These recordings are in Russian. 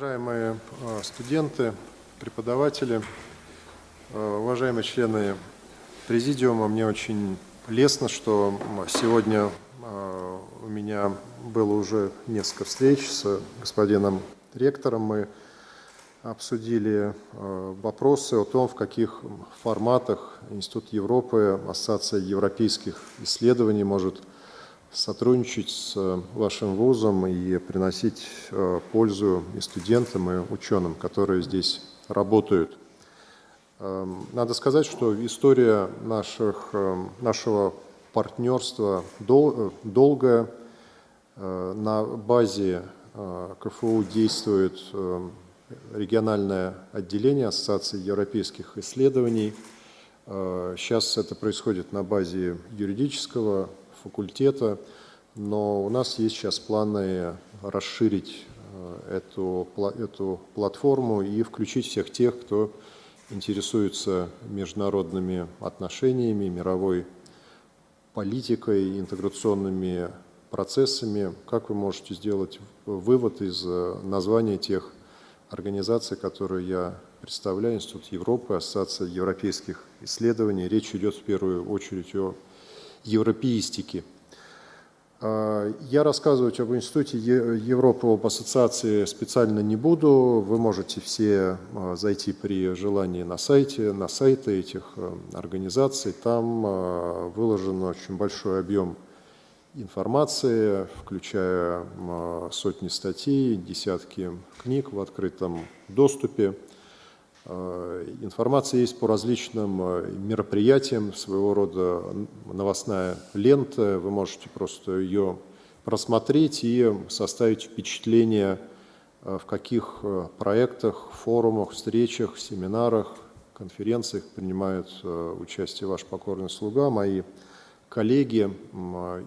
Уважаемые э, студенты, преподаватели, э, уважаемые члены президиума, мне очень лестно, что сегодня э, у меня было уже несколько встреч с господином ректором. Мы обсудили вопросы о том, в каких форматах Институт Европы, Ассоциация европейских исследований может сотрудничать с э, вашим вузом и приносить э, пользу и студентам, и ученым, которые здесь работают. Эм, надо сказать, что история наших, эм, нашего партнерства дол, долгая. Э, на базе КФУ действует региональное отделение Ассоциации европейских исследований. Сейчас это происходит на базе юридического факультета, но у нас есть сейчас планы расширить э, эту, эту платформу и включить всех тех, кто интересуется международными отношениями, мировой политикой, интеграционными процессами. Как вы можете сделать вывод из э, названия тех организаций, которые я представляю, Институт Европы, Ассоциация европейских исследований. Речь идет в первую очередь о европеистики. А, я рассказывать об Институте Европы, об ассоциации специально не буду. Вы можете все а, зайти при желании на сайте, на сайты этих а, организаций. Там выложен очень большой объем информации, включая сотни статей, десятки книг в открытом доступе. Э, информация есть по различным э, мероприятиям, своего рода новостная лента. Вы можете просто ее просмотреть и составить впечатление, э, в каких проектах, форумах, встречах, семинарах, конференциях принимает участие ваш покорный слуга, мои коллеги,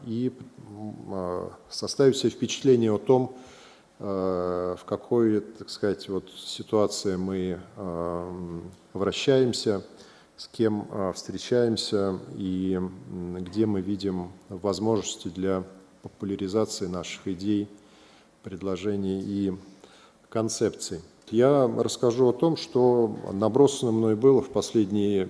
и составить себе впечатление о том, в какой, так сказать, вот ситуации мы э, вращаемся, с кем э, встречаемся и где мы видим возможности для популяризации наших идей, предложений и концепций. Я расскажу о том, что набросано мной было в последние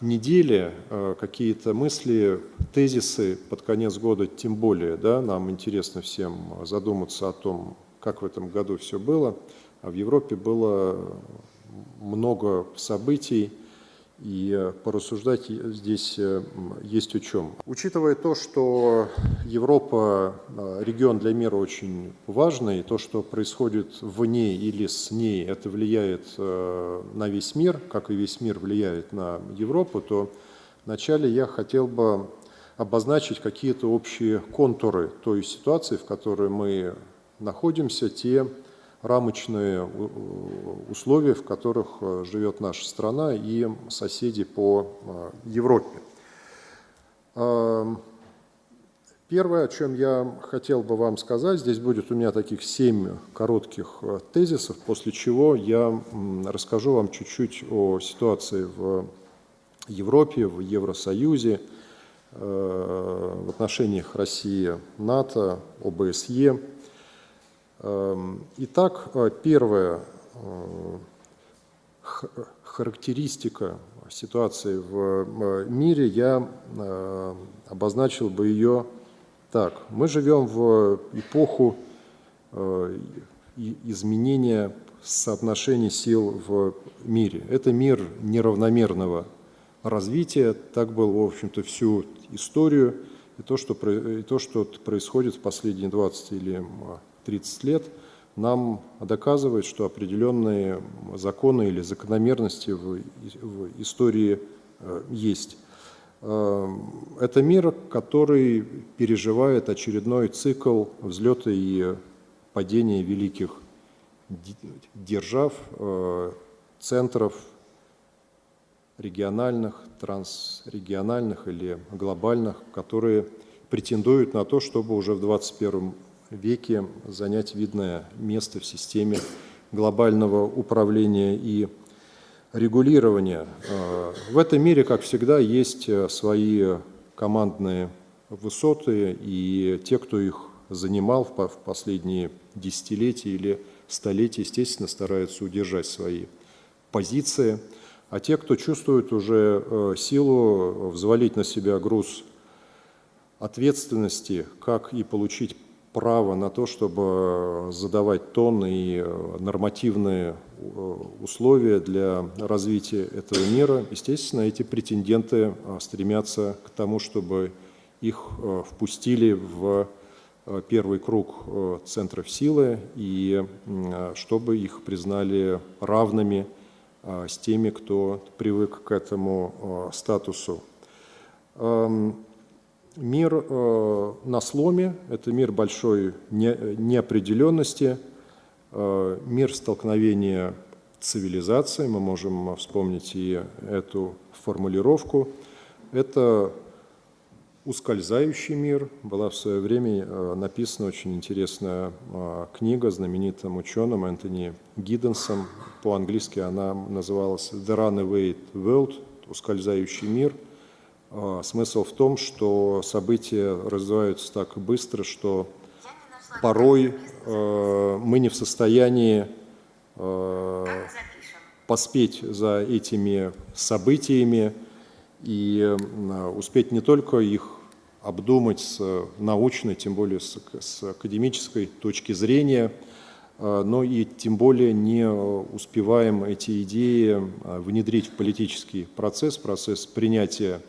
недели, какие-то мысли, тезисы под конец года, тем более, да, нам интересно всем задуматься о том, как в этом году все было. А в Европе было много событий, и порассуждать здесь э, есть о чем. Учитывая то, что Европа э, регион для мира очень важный, то, что происходит в ней или с ней, это влияет э, на весь мир, как и весь мир влияет на Европу, то вначале я хотел бы обозначить какие-то общие контуры той ситуации, в которой мы находимся, те рамочные условия, в которых э, живет наша страна и соседи по э, Европе. Эм, первое, о чем я хотел бы вам сказать, здесь будет у меня таких семь коротких э, тезисов, после чего я расскажу вам чуть-чуть о ситуации в Европе, в Евросоюзе, в отношениях России-НАТО, ОБСЕ, итак, э, первая э, характеристика ситуации в э, мире, я обозначил бы ее так. Мы живем в эпоху изменения соотношений сил в мире. Это мир неравномерного развития, так было, в общем-то, всю историю, и то, что, и то, что происходит в последние 20 или 30 лет, нам доказывает, что определенные законы или закономерности в, в истории э, есть. Э, это мир, который переживает очередной цикл взлета и падения великих держав, э, центров региональных, трансрегиональных или глобальных, которые претендуют на то, чтобы уже в 21 веке занять видное место в системе глобального управления и регулирования. Э, в этом мире, как всегда, есть э, свои командные высоты, и те, кто их занимал в последние десятилетия или столетий, естественно, стараются удержать свои позиции. А те, кто чувствует уже силу взвалить на себя груз ответственности, как и получить право на то, чтобы задавать тон и нормативные условия для развития этого мира, естественно, эти претенденты стремятся к тому, чтобы их впустили в первый круг центров силы и чтобы их признали равными с теми, кто привык к этому статусу. Мир э, на сломе – это мир большой не, неопределенности, э, мир столкновения цивилизаций, мы можем вспомнить и эту формулировку. Это ускользающий мир. Была в свое время э, написана очень интересная э, книга знаменитым ученым Энтони Гидденсом. По-английски она называлась «The Runaway World» – «Ускользающий мир». А, смысл в том, что события развиваются так быстро, что порой э, мы не в состоянии э, поспеть за этими событиями и э, успеть не только их обдумать с научной, тем более с, с академической точки зрения, но и тем более не успеваем эти идеи внедрить в политический процесс, процесс принятия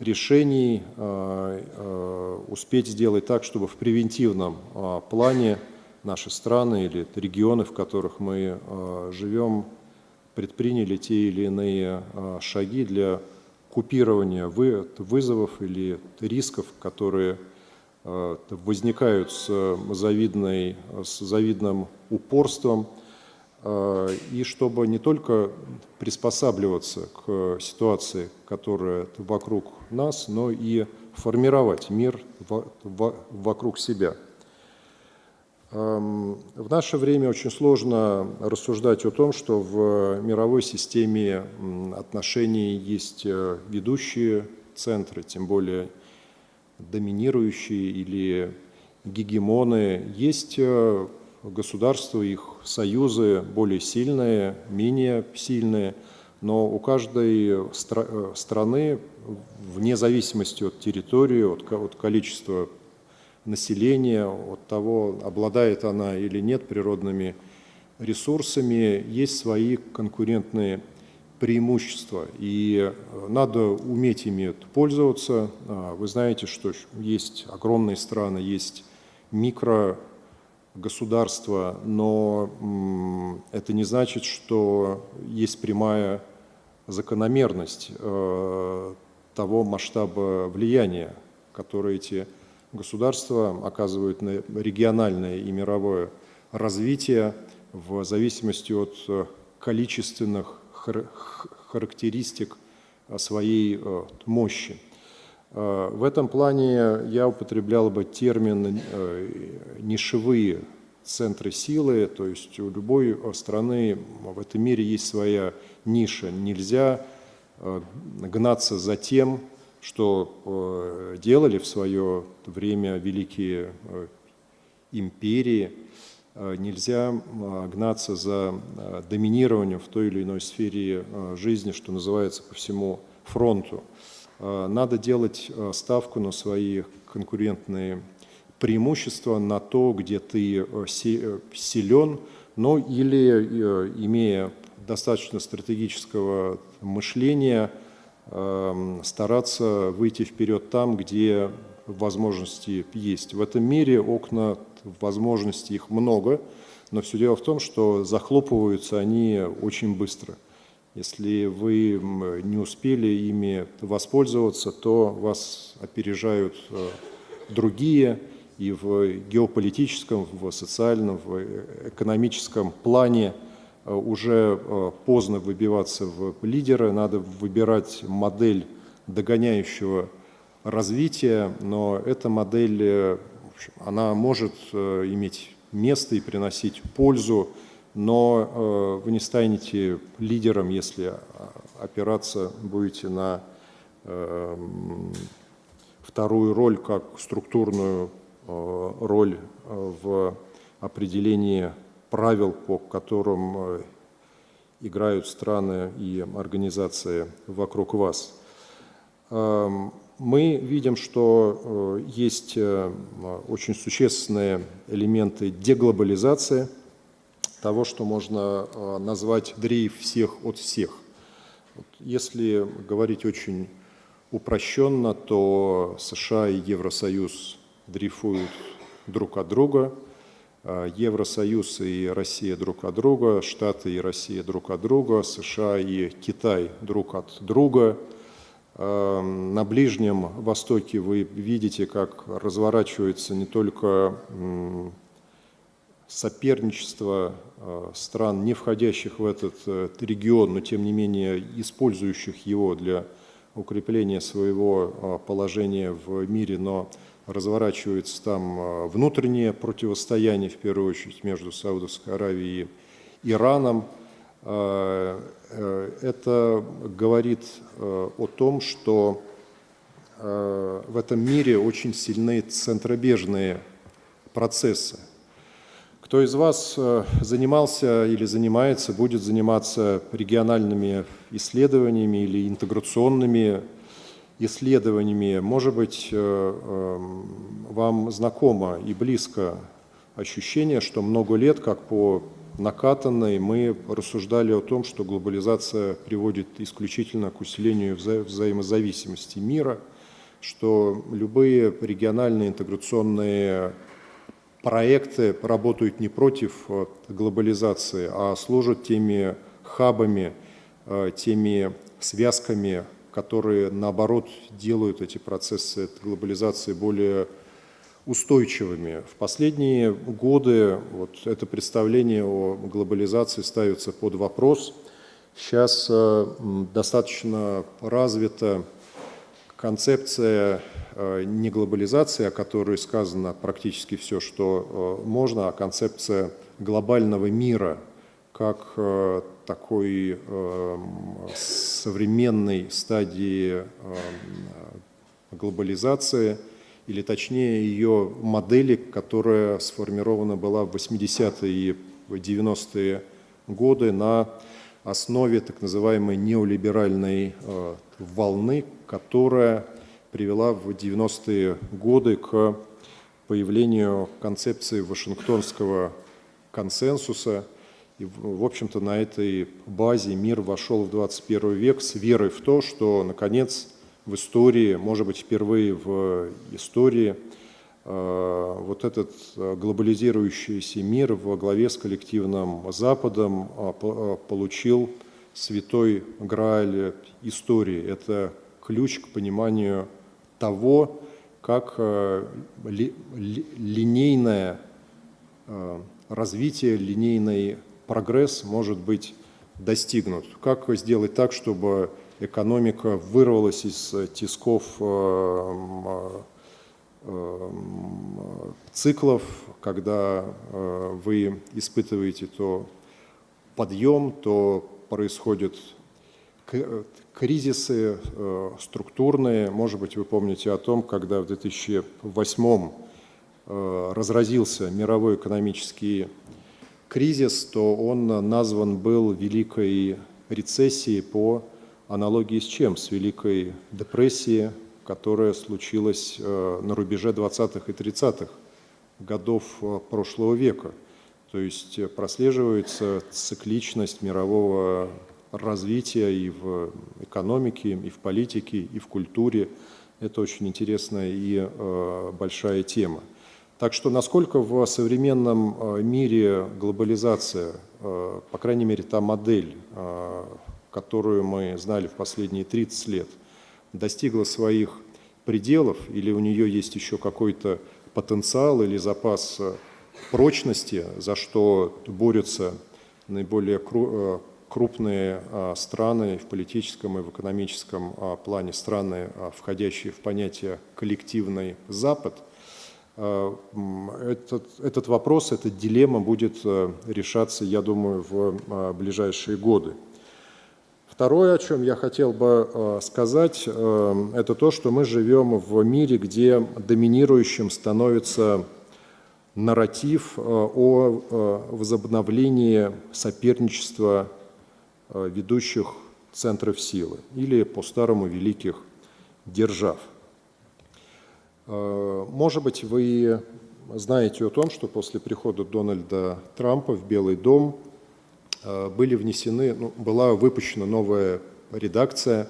решений э, э, успеть сделать так, чтобы в превентивном э, плане наши страны или регионы, в которых мы живем, предприняли те или иные шаги для купирования вызовов или рисков, которые возникают с, завидной, с завидным упорством – и чтобы не только приспосабливаться к ситуации, которая вокруг нас, но и формировать мир вокруг себя. Эм, в наше время очень сложно рассуждать о том, что в мировой системе отношений есть э, ведущие центры, тем более доминирующие или гегемоны. Есть э, государства, их союзы более сильные, менее сильные, но у каждой стра э, страны, вне зависимости от территории, от, от количества населения, от того, обладает она или нет природными ресурсами, есть свои конкурентные преимущества, и э, надо уметь ими пользоваться. А, вы знаете, что есть огромные страны, есть микро государства, но это не значит, что есть прямая закономерность э, того масштаба влияния, которое эти государства оказывают на региональное и мировое развитие в зависимости от э, количественных характеристик своей э, мощи. Э, в этом плане я употреблял бы термин э, «нишевые центры силы», то есть у любой страны в этом мире есть своя ниша. Нельзя э, гнаться за тем, что делали в свое время великие империи, нельзя гнаться за доминированием в той или иной сфере жизни, что называется, по всему фронту. Э, надо делать э, ставку на свои конкурентные преимущества, на то, где ты э, силен, но или имея достаточно стратегического мышления, эм, стараться выйти вперед там, где возможности есть. В этом мире окна возможностей их много, но все дело в том, что захлопываются они очень быстро – если вы не успели ими воспользоваться, то вас опережают э, другие и в геополитическом, в социальном, в экономическом плане э, уже э, поздно выбиваться в лидеры, надо выбирать модель догоняющего развития, но эта модель, она может иметь место и приносить пользу но э, вы не станете лидером, если опираться будете на э, вторую роль, как структурную э, роль в определении правил, по которым играют страны и организации вокруг вас. Эм, мы видим, что есть очень существенные элементы деглобализации – того, что можно э, назвать дрейф всех от всех. Если говорить очень упрощенно, то США и Евросоюз дрейфуют друг от друга, э, Евросоюз и Россия друг от друга, Штаты и Россия друг от друга, США и Китай друг от друга. Э, на Ближнем Востоке вы видите, как разворачивается не только соперничество э, стран, не входящих в этот э, регион, но тем не менее использующих его для укрепления своего э, положения в мире, но разворачивается там внутреннее противостояние, в первую очередь, между Саудовской Аравией и Ираном. Это говорит о том, что в этом мире очень сильны центробежные процессы. Кто из вас э, занимался или занимается, будет заниматься региональными исследованиями или интеграционными исследованиями, может быть, э, эм, вам знакомо и близко ощущение, что много лет, как по накатанной, мы рассуждали о том, что глобализация приводит исключительно к усилению вза взаимозависимости мира, что любые региональные интеграционные проекты работают не против э, глобализации, а служат теми хабами, э, теми связками, которые, наоборот, делают эти процессы глобализации более устойчивыми. В последние годы вот это представление о глобализации ставится под вопрос. Сейчас э, достаточно развита концепция не глобализация, о которой сказано практически все, что э, можно, а концепция глобального мира как э, такой современной стадии глобализации, или точнее ее модели, которая сформирована была в 80-е и 90-е годы на основе так называемой неолиберальной волны, которая привела в 90-е годы к появлению концепции Вашингтонского консенсуса. И, в общем-то, на этой базе мир вошел в 21 век с верой в то, что, наконец, в истории, может быть, впервые в истории, э, вот этот глобализирующийся мир во главе с коллективным Западом э, э, получил святой Грааль истории. Это ключ к пониманию того, как э, линейное э, развитие, линейный прогресс может быть достигнут. Как сделать так, чтобы экономика вырвалась из тисков э, циклов, когда вы испытываете то подъем, то происходит кризисы э, структурные. Может быть, вы помните о том, когда в 2008 э, разразился мировой экономический кризис, то он назван был Великой рецессией по аналогии с чем? С Великой депрессией, которая случилась э, на рубеже 20-х и 30-х годов прошлого века. То есть прослеживается цикличность мирового развития и в экономике, и в политике, и в культуре. Это очень интересная и э, большая тема. Так что насколько в современном э, мире глобализация, э, по крайней мере та модель, которую мы знали в последние 30 лет, достигла своих пределов или у нее есть еще какой-то потенциал или запас прочности, за что борются наиболее крупные а, страны в политическом и в экономическом а, плане, страны, а, входящие в понятие «коллективный Запад», этот, этот вопрос, эта дилемма будет решаться, я думаю, в ближайшие годы. Второе, о чем я хотел бы сказать, это то, что мы живем в мире, где доминирующим становится нарратив о возобновлении соперничества ведущих центров силы или по-старому великих держав. Может быть, вы знаете о том, что после прихода Дональда Трампа в Белый дом были внесены, ну, была выпущена новая редакция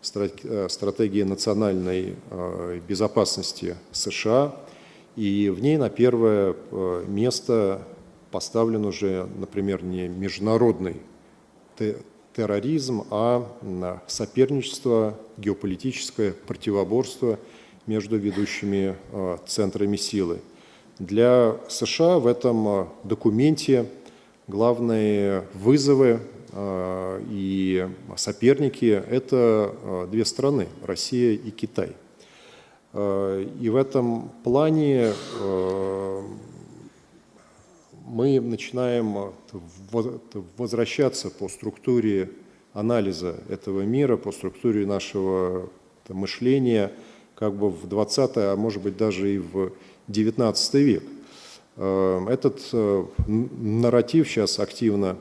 Э, стратегии национальной э, безопасности США, и в ней на первое э, место поставлен уже, например, не международный терроризм, а соперничество, геополитическое противоборство между ведущими центрами силы. Для США в этом документе главные вызовы а, и соперники – это а, две страны – Россия и Китай. А, и в этом плане мы начинаем возвращаться по структуре анализа этого мира, по структуре нашего мышления как бы в 20 а может быть даже и в 19 век. Этот э, нарратив сейчас активно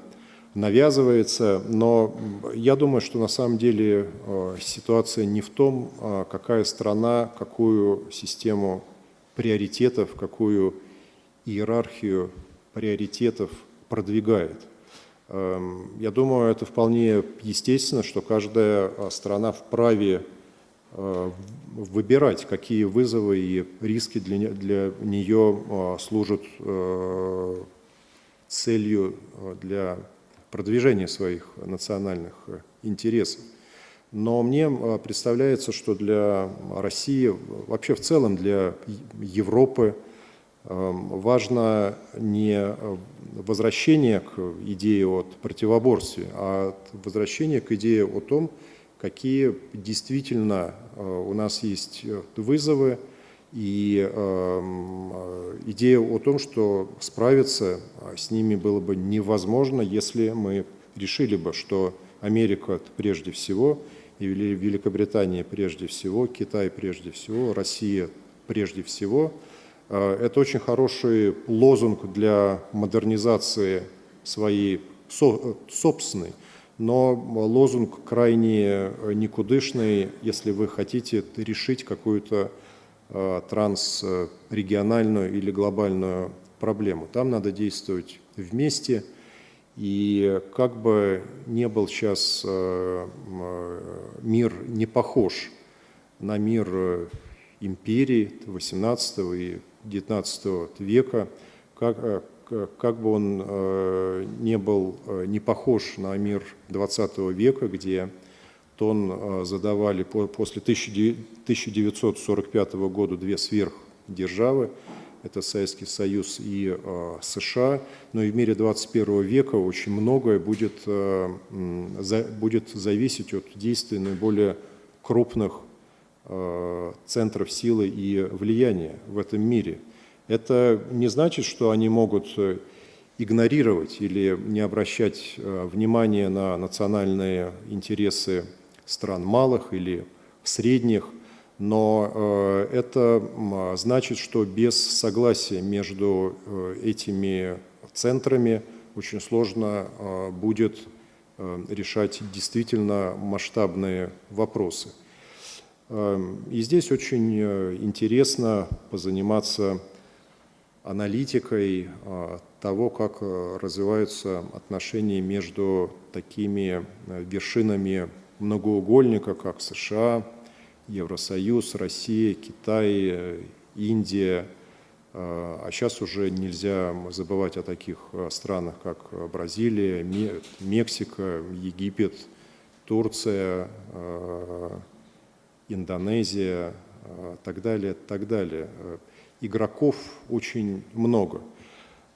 навязывается, но я думаю, что на самом деле э, ситуация не в том, а какая страна, какую систему приоритетов, какую иерархию приоритетов продвигает. Эм, я думаю, это вполне естественно, что каждая э, страна вправе э, выбирать, какие вызовы и риски для, для нее служат целью для продвижения своих национальных э, интересов. Но мне э, представляется, что для России, вообще в целом для Европы, важно не возвращение к идее от противоборстве, а возвращение к идее о том, какие действительно э, у нас есть вызовы, и эм, э, идея о том, что справиться с ними было бы невозможно, если мы решили бы, что Америка прежде всего, и Великобритания прежде всего, Китай прежде всего, Россия прежде всего. Э, это очень хороший лозунг для модернизации своей собственной, но лозунг крайне никудышный, если вы хотите решить какую-то Э, трансрегиональную или глобальную проблему. Там надо действовать вместе, и как бы не был сейчас э, мир не похож на мир империи XVIII и XIX века, как, э, как бы он не был не похож на мир XX века, где тонн а, задавали после 1945 года две сверхдержавы, это Советский Союз и а, США, но и в мире 21 века очень многое будет, а, будет зависеть от действий наиболее крупных центров силы и влияния в этом мире. Это не значит, что они могут э, игнорировать или не обращать внимания на национальные интересы стран малых или средних, но э, это значит, что без согласия между э, этими центрами очень сложно э, будет решать действительно масштабные вопросы. И здесь очень интересно позаниматься аналитикой того, как развиваются отношения между такими вершинами многоугольника, как США, Евросоюз, Россия, Китай, Индия. А сейчас уже нельзя забывать о таких э, странах, как Бразилия, Мексика, Египет, Турция, э, Индонезия, э, так далее, так далее. Игроков очень много.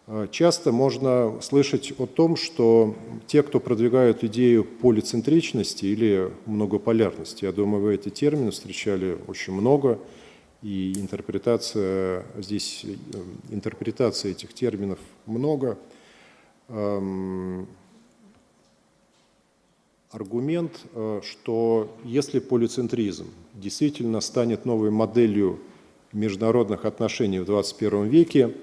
Э, часто можно слышать о том, что те, кто продвигают идею полицентричности или многополярности, я думаю, вы эти термины встречали очень много, и интерпретация, здесь э, интерпретация этих терминов много. Эм, аргумент, э, что если полицентризм действительно станет новой моделью международных отношений в 21 веке,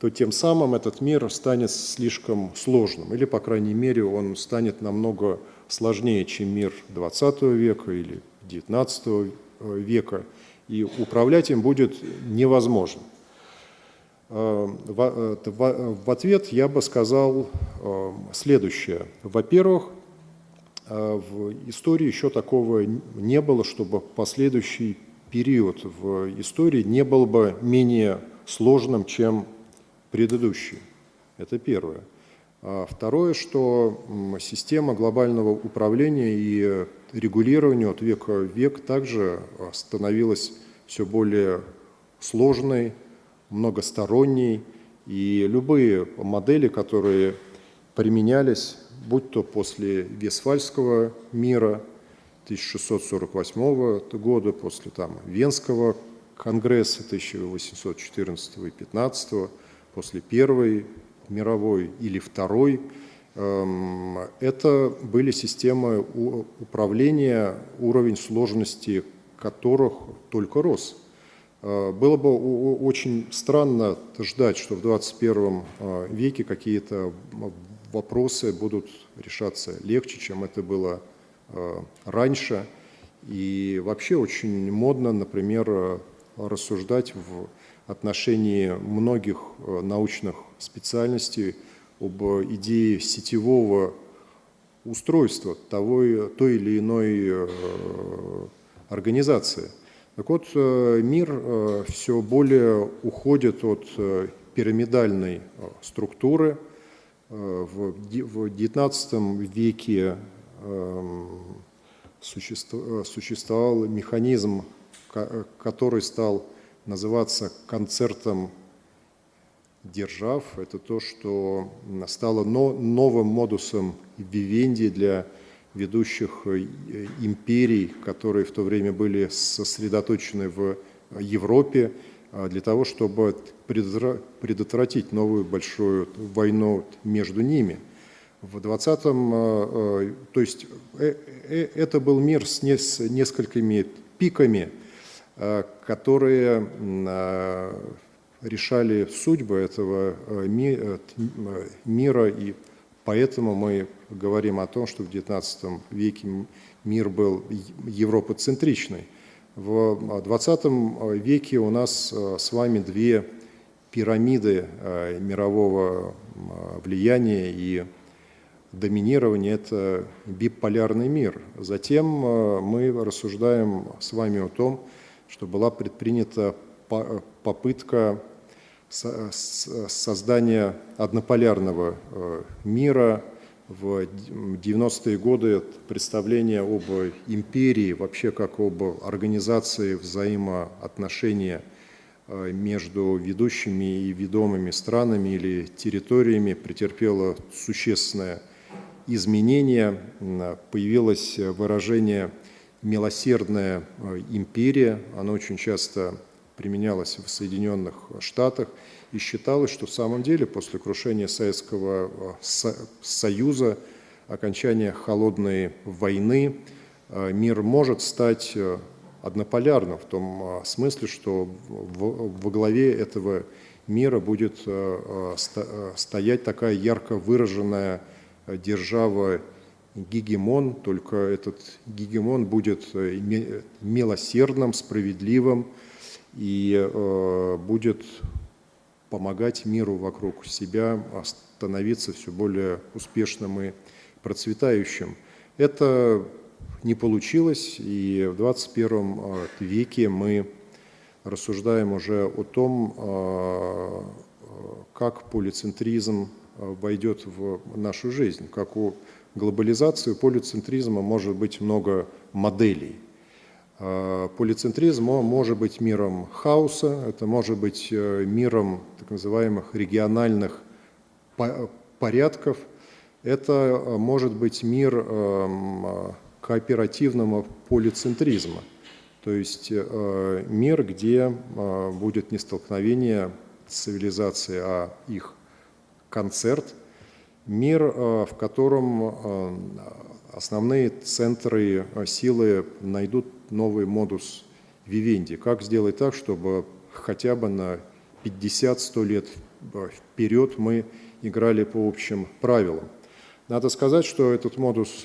то тем самым этот мир станет слишком сложным, или, по крайней мере, он станет намного сложнее, чем мир 20 века или 19 века, и управлять им будет невозможно. Э, э, в ответ я бы сказал э, следующее. Во-первых, в истории еще такого не было, чтобы последующий период в истории не был бы менее сложным, чем предыдущий. Это первое. А второе, что система глобального управления и регулирования от века в век также становилась все более сложной, многосторонней, и любые модели, которые применялись, будь то после Весфальского мира 1648 года, после там, Венского конгресса 1814 и 15 после Первой мировой или Второй, эм, это были системы управления, уровень сложности которых только рос. Э, было бы очень странно ждать, что в 21 э, веке какие-то вопросы будут решаться легче, чем это было э, раньше. И вообще очень модно, например, рассуждать в отношении многих научных специальностей об идее сетевого устройства того, той или иной организации – так вот, э, мир э, все более уходит от э, пирамидальной структуры. В XIX веке эм, существовал механизм, который стал называться концертом держав. Это то, что стало новым модусом вивенди для ведущих э, империй, которые в то время были сосредоточены в Европе, для того, чтобы предотвратить новую большую войну между ними. В 20-м, а, а, то есть э, э, это был мир с несколькими пиками, которые решали судьбы этого мира и Поэтому мы говорим о том, что в XIX веке мир был европоцентричный. В XX веке у нас э, с вами две пирамиды э, мирового влияния и доминирования – это биполярный мир. Затем э, мы рассуждаем с вами о том, что была предпринята попытка создания однополярного мира, в 90-е годы представление об империи, вообще как об организации взаимоотношения э, между ведущими и ведомыми странами или территориями претерпело существенное изменение. Появилось выражение «милосердная э, империя», оно очень часто применялось в Соединенных Штатах, и считалось, что в самом деле после крушения Советского э, Союза, окончания холодной войны, э, мир может стать э, однополярным в том смысле, что во главе этого мира будет стоять такая ярко выраженная держава гегемон, только этот гегемон будет милосердным, справедливым, и будет помогать миру вокруг себя становиться все более успешным и процветающим. Это не получилось, и в 21 э, веке мы рассуждаем уже о том, э, как полицентризм войдет в нашу жизнь. Как у глобализации, полицентризма может быть много моделей. Полицентризм может быть миром хаоса, это может быть э, миром так называемых региональных порядков, это э, может быть мир эм, кооперативного полицентризма, то есть мир, где будет не столкновение цивилизации, а их концерт, мир, в котором основные центры силы найдут новый модус вивенди. Как сделать так, чтобы хотя бы на 50-100 лет вперед мы играли по общим правилам. Надо сказать, что этот модус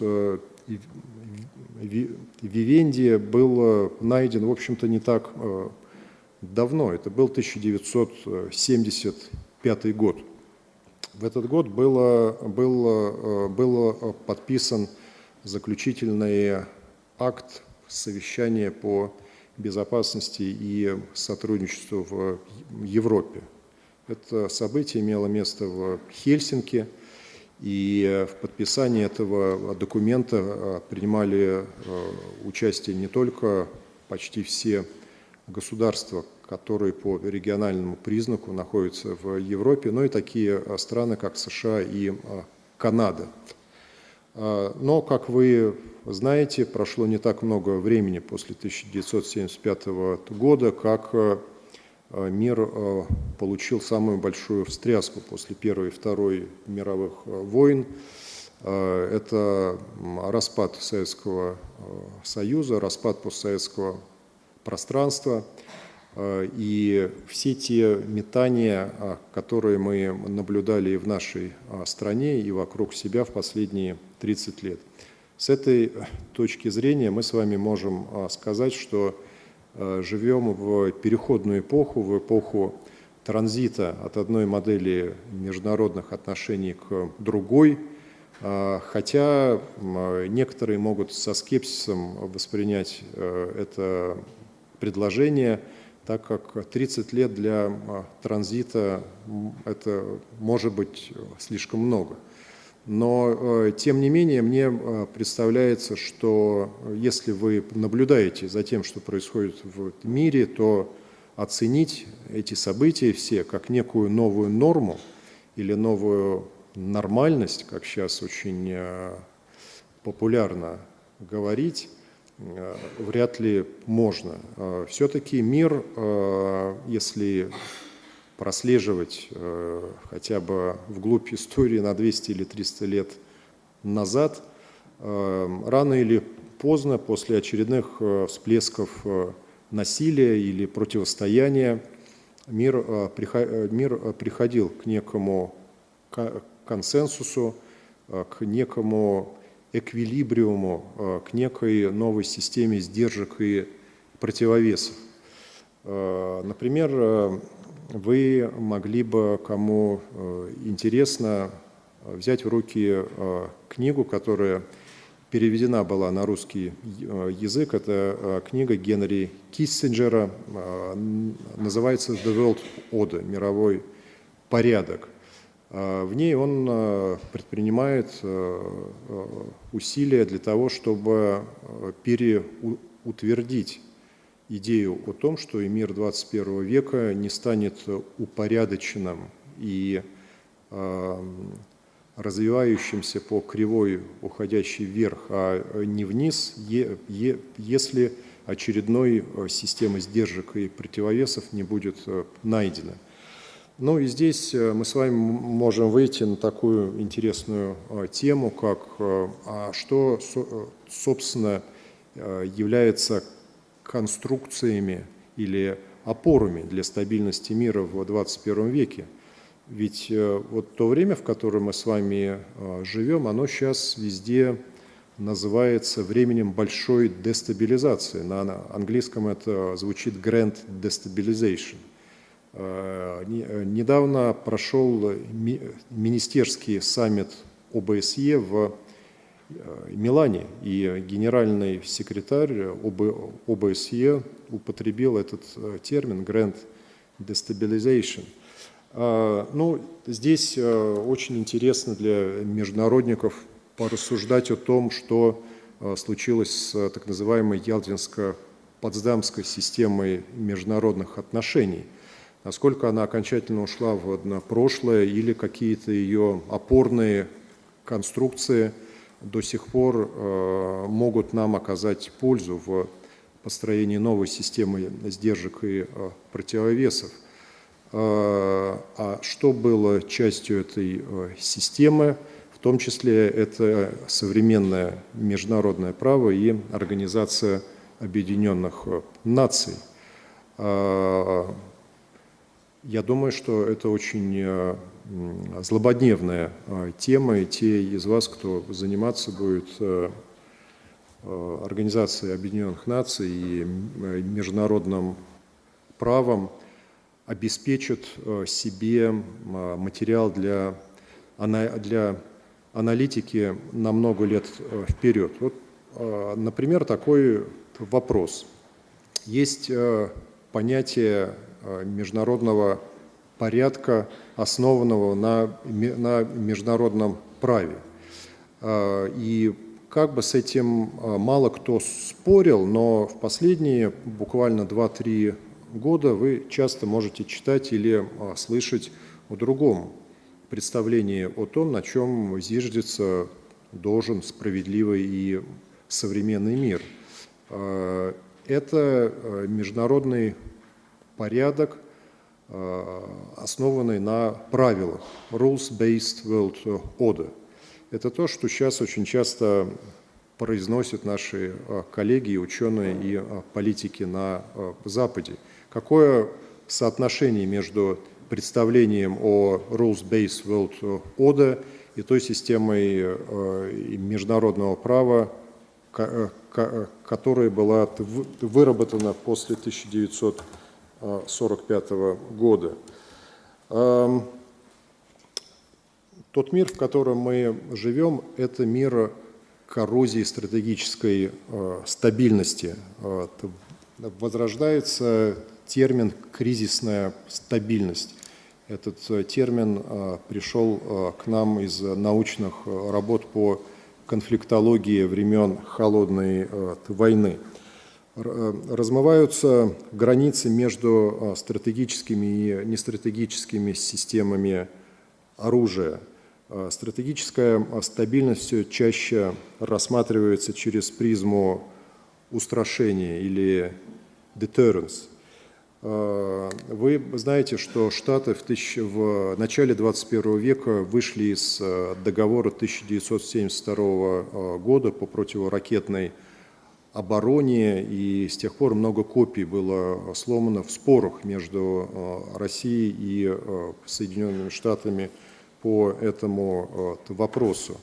Вивенди был найден, в общем-то, не так давно. Это был 1975 год. В этот год было, было, было подписан заключительный акт совещания по безопасности и сотрудничеству в Европе. Это событие имело место в Хельсинки, и в подписании этого документа принимали участие не только почти все государства, которые по региональному признаку находятся в Европе, но и такие страны, как США и Канада. Но, как вы знаете, прошло не так много времени после 1975 года, как мир получил самую большую встряску после Первой и Второй мировых войн. Это распад Советского Союза, распад постсоветского пространства и все те метания, которые мы наблюдали и в нашей стране, и вокруг себя в последние 30 лет. С этой точки зрения мы с вами можем сказать, что живем в переходную эпоху, в эпоху транзита от одной модели международных отношений к другой, хотя некоторые могут со скепсисом воспринять это предложение, так как 30 лет для транзита это может быть слишком много. Но, тем не менее, мне представляется, что если вы наблюдаете за тем, что происходит в мире, то оценить эти события все как некую новую норму или новую нормальность, как сейчас очень популярно говорить, вряд ли можно. Все-таки мир, если прослеживать хотя бы вглубь истории на 200 или 300 лет назад, рано или поздно, после очередных всплесков насилия или противостояния, мир, мир приходил к некому консенсусу, к некому эквилибриуму, к некой новой системе сдержек и противовесов. Например, вы могли бы, кому интересно, взять в руки книгу, которая переведена была на русский язык. Это книга Генри Киссинджера, называется «The World Order» – «Мировой порядок». В ней он предпринимает усилия для того, чтобы переутвердить идею о том, что и мир 21 века не станет упорядоченным и развивающимся по кривой, уходящей вверх, а не вниз, если очередной системы сдержек и противовесов не будет найдена. Ну и здесь мы с вами можем выйти на такую интересную тему, как а что, собственно, является конструкциями или опорами для стабильности мира в 21 веке. Ведь э, вот то время, в котором мы с вами э, живем, оно сейчас везде называется временем большой дестабилизации. На английском это звучит grand destabilization. Э, недавно прошел министерский саммит ОБСЕ в Милане, и генеральный секретарь ОБСЕ употребил этот термин «grand destabilization». А, ну, здесь э, очень интересно для международников порассуждать о том, что э, случилось с так называемой Ялтинско-Потсдамской системой международных отношений. Насколько она окончательно ушла в прошлое или какие-то ее опорные конструкции до сих пор э, могут нам оказать пользу в построении новой системы сдержек и противовесов – а, а что было частью этой э, системы? В том числе это современное международное право и Организация Объединенных Наций. Я думаю, что это очень злободневная тема, и те из вас, кто заниматься будет Организацией Объединенных Наций и международным правом, обеспечат себе материал для, для аналитики на много лет вперед. Вот, например, такой вопрос. Есть понятие Э, международного порядка, основанного на, на международном праве. Э, и как бы с этим э, мало кто спорил, но в последние буквально 2-3 года вы часто можете читать или слышать о другом представлении о том, на чем зиждется должен справедливый и современный мир. Это международный порядок, основанный на правилах, rules-based world order. Это то, что сейчас очень часто произносят наши э, коллеги, ученые и э, политики на Западе. Какое соотношение между представлением о rules-based world order и той системой международного права, которая была выработана после 1900 1945 года. Тот мир, в котором мы живем, это мир коррозии стратегической э, стабильности. Возрождается термин «кризисная стабильность». Этот э, термин э, пришел к нам из научных работ по конфликтологии времен Холодной войны. Э, размываются границы между э, стратегическими и нестратегическими системами оружия. Э, стратегическая стабильность все чаще рассматривается через призму устрашения или deterrence. Вы знаете, что Штаты в, тысяч... в начале 21 века вышли из договора 1972 года по противоракетной обороне, и с тех пор много копий было сломано в спорах между э, Россией и э, Соединенными Штатами по этому э, вопросу.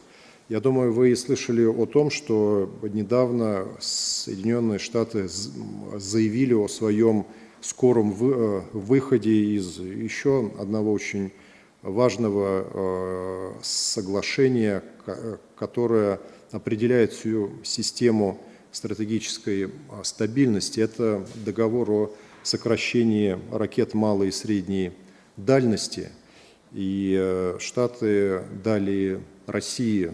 Я думаю, вы слышали о том, что недавно Соединенные Штаты заявили о своем скором выходе из еще одного очень важного соглашения, которое определяет всю систему стратегической а, стабильности, это договор о сокращении ракет малой и средней дальности. И э, Штаты дали России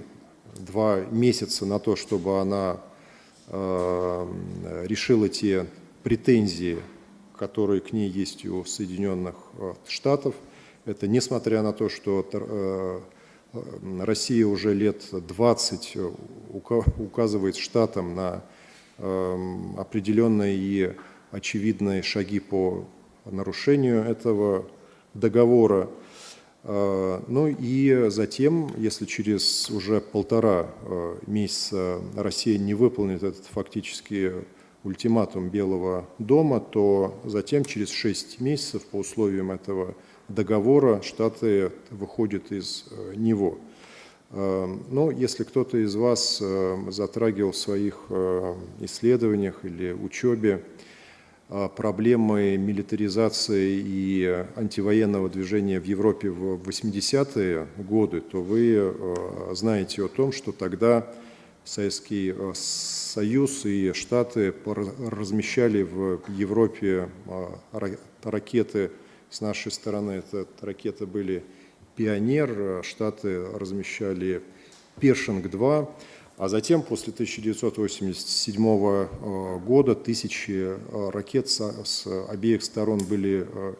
два месяца на то, чтобы она э, решила те претензии, которые к ней есть у Соединенных э, Штатов. Это несмотря на то, что Россия уже лет 20 указывает штатам на определенные и очевидные шаги по нарушению этого договора. Э, ну и затем, если через уже полтора э, месяца Россия не выполнит этот фактически ультиматум Белого дома, то затем через шесть месяцев по условиям этого договора Штаты выходят из э, него. Эм, Но ну, если кто-то из вас эм, затрагивал в своих э, исследованиях или учебе э, проблемы милитаризации и антивоенного движения в Европе в 80-е годы, то вы э, знаете о том, что тогда Советский Союз и Штаты размещали в Европе ракеты с нашей стороны. Это ракеты были «Пионер», Штаты размещали «Першинг-2», а затем, после 1987 э, года, тысячи э, ракет с обеих сторон были э,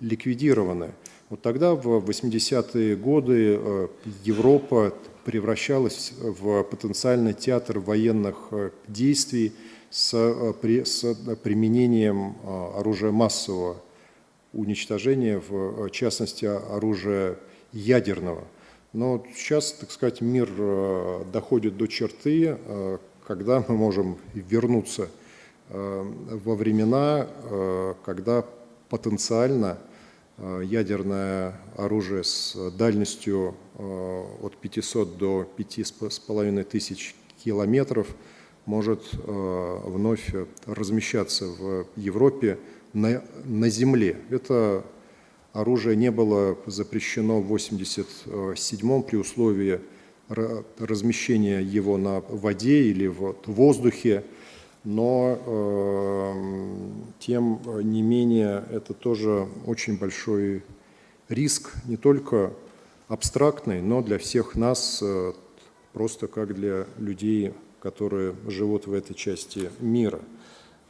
ликвидированы. Вот тогда, в 80-е годы, Европа превращалась в потенциальный театр военных действий с применением оружия массового уничтожения, в частности, оружия ядерного. Но сейчас, так сказать, мир э, доходит до черты, э, когда мы можем вернуться э, во времена, когда потенциально ядерное оружие с дальностью от 500 до 5,5 тысяч километров может вновь размещаться в Европе на, на земле. Это оружие не было запрещено в 1987 при условии размещения его на воде или в воздухе, но э, тем не менее это тоже очень большой риск, не только абстрактный, но для всех нас, э, просто как для людей, которые живут в этой части мира.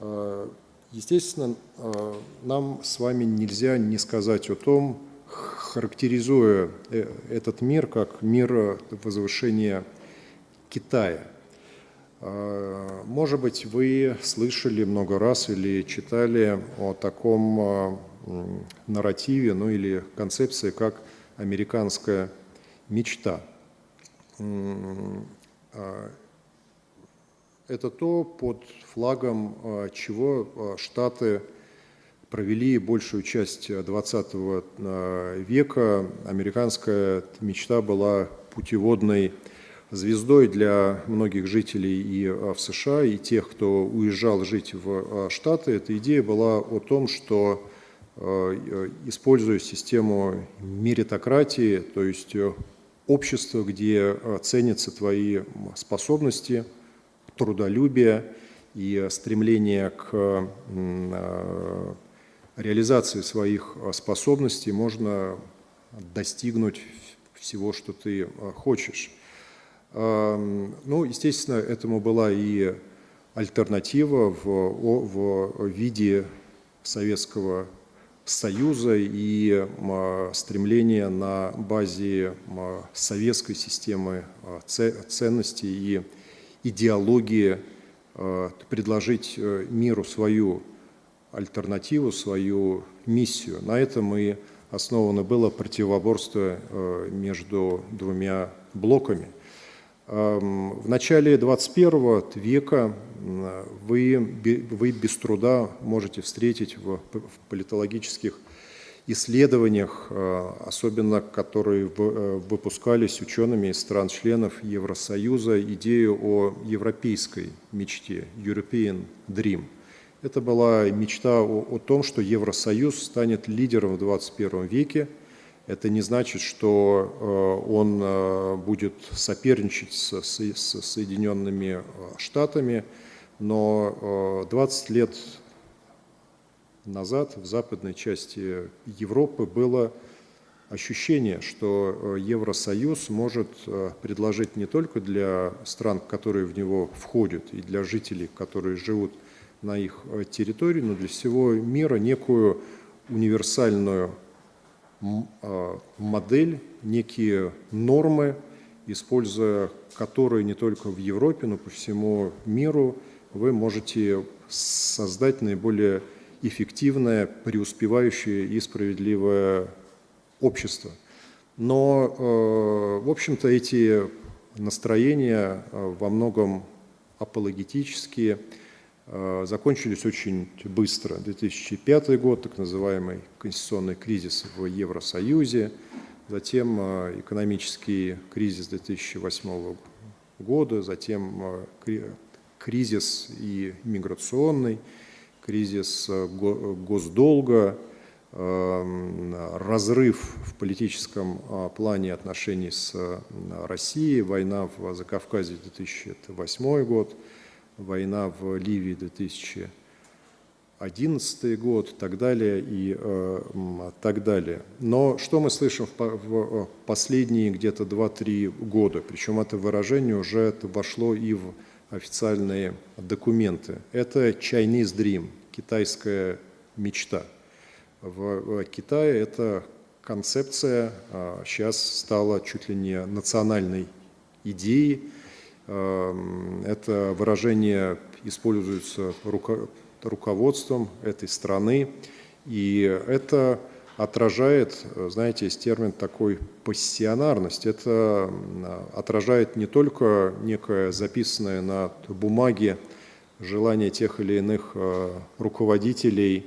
Э, естественно, э, нам с вами нельзя не сказать о том, характеризуя э, этот мир как мир возвышения Китая. Может быть, вы слышали много раз или читали о таком нарративе, ну или концепции, как американская мечта. Это то, под флагом чего Штаты провели большую часть 20 э, века. Американская мечта была путеводной звездой для многих жителей и э, в США, и тех, кто уезжал жить в э, Штаты. Эта идея была о том, что используя систему меритократии, то есть общество, где ценятся твои способности, трудолюбие и стремление к реализации своих способностей можно достигнуть всего, что ты хочешь. Ну, естественно, этому была и альтернатива в, в виде Советского Союза и стремление на базе советской системы ценностей и идеологии предложить э, миру свою альтернативу, свою миссию. На этом и основано было противоборство э, между двумя блоками. Эм, в начале 21 века вы, вы без труда можете встретить в политологических исследованиях, э, особенно которые э, выпускались учеными из стран-членов Евросоюза, идею о европейской мечте, European Dream – это была мечта о, о том, что Евросоюз станет лидером в 21 веке. Это не значит, что э, он будет соперничать с, с, с Соединенными Штатами, но 20 лет назад в западной части Европы было ощущение, что Евросоюз может предложить не только для стран, которые в него входят, и для жителей, которые живут на их э, территории, но для всего мира некую универсальную а, модель, некие нормы, используя которые не только в Европе, но по всему миру вы можете создать наиболее эффективное, преуспевающее и справедливое общество. Но, э, в общем-то, эти настроения э, во многом апологетические – Э, закончились очень быстро. 2005 год, так называемый конституционный кризис в Евросоюзе, затем экономический кризис 2008 года, затем кризис и миграционный, кризис госдолга, разрыв в политическом плане отношений с Россией, война в Закавказье 2008 год – война в Ливии 2011 год, так далее и э, так далее. Но что мы слышим в, э, последние где-то 2-3 года, причем это выражение уже это вошло и в официальные документы. Это Chinese Dream, китайская мечта. В, в Китае эта концепция а, сейчас стала чуть ли не национальной идеей, Эм, это выражение используется руководством этой страны, и это отражает, знаете, есть термин такой пассионарность. Это отражает не только некое записанное на бумаге желание тех или иных э, руководителей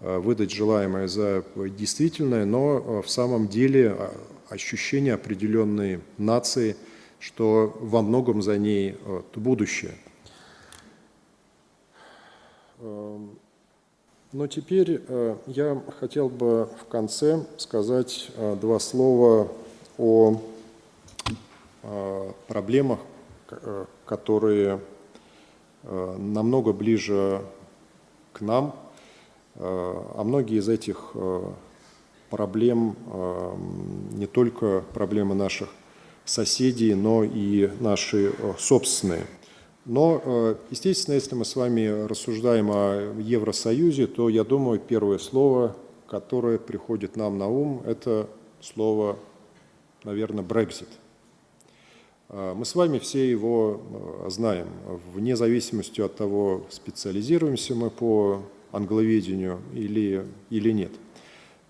выдать желаемое за действительное, но в самом деле ощущение определенной нации, что во многом за ней будущее. Но теперь я хотел бы в конце сказать два слова о проблемах, которые намного ближе к нам, а многие из этих проблем не только проблемы наших соседей, но и наши собственные. Но, естественно, если мы с вами рассуждаем о Евросоюзе, то, я думаю, первое слово, которое приходит нам на ум, это слово, наверное, Brexit. Мы с вами все его знаем, вне зависимости от того, специализируемся мы по англоведению или, или нет –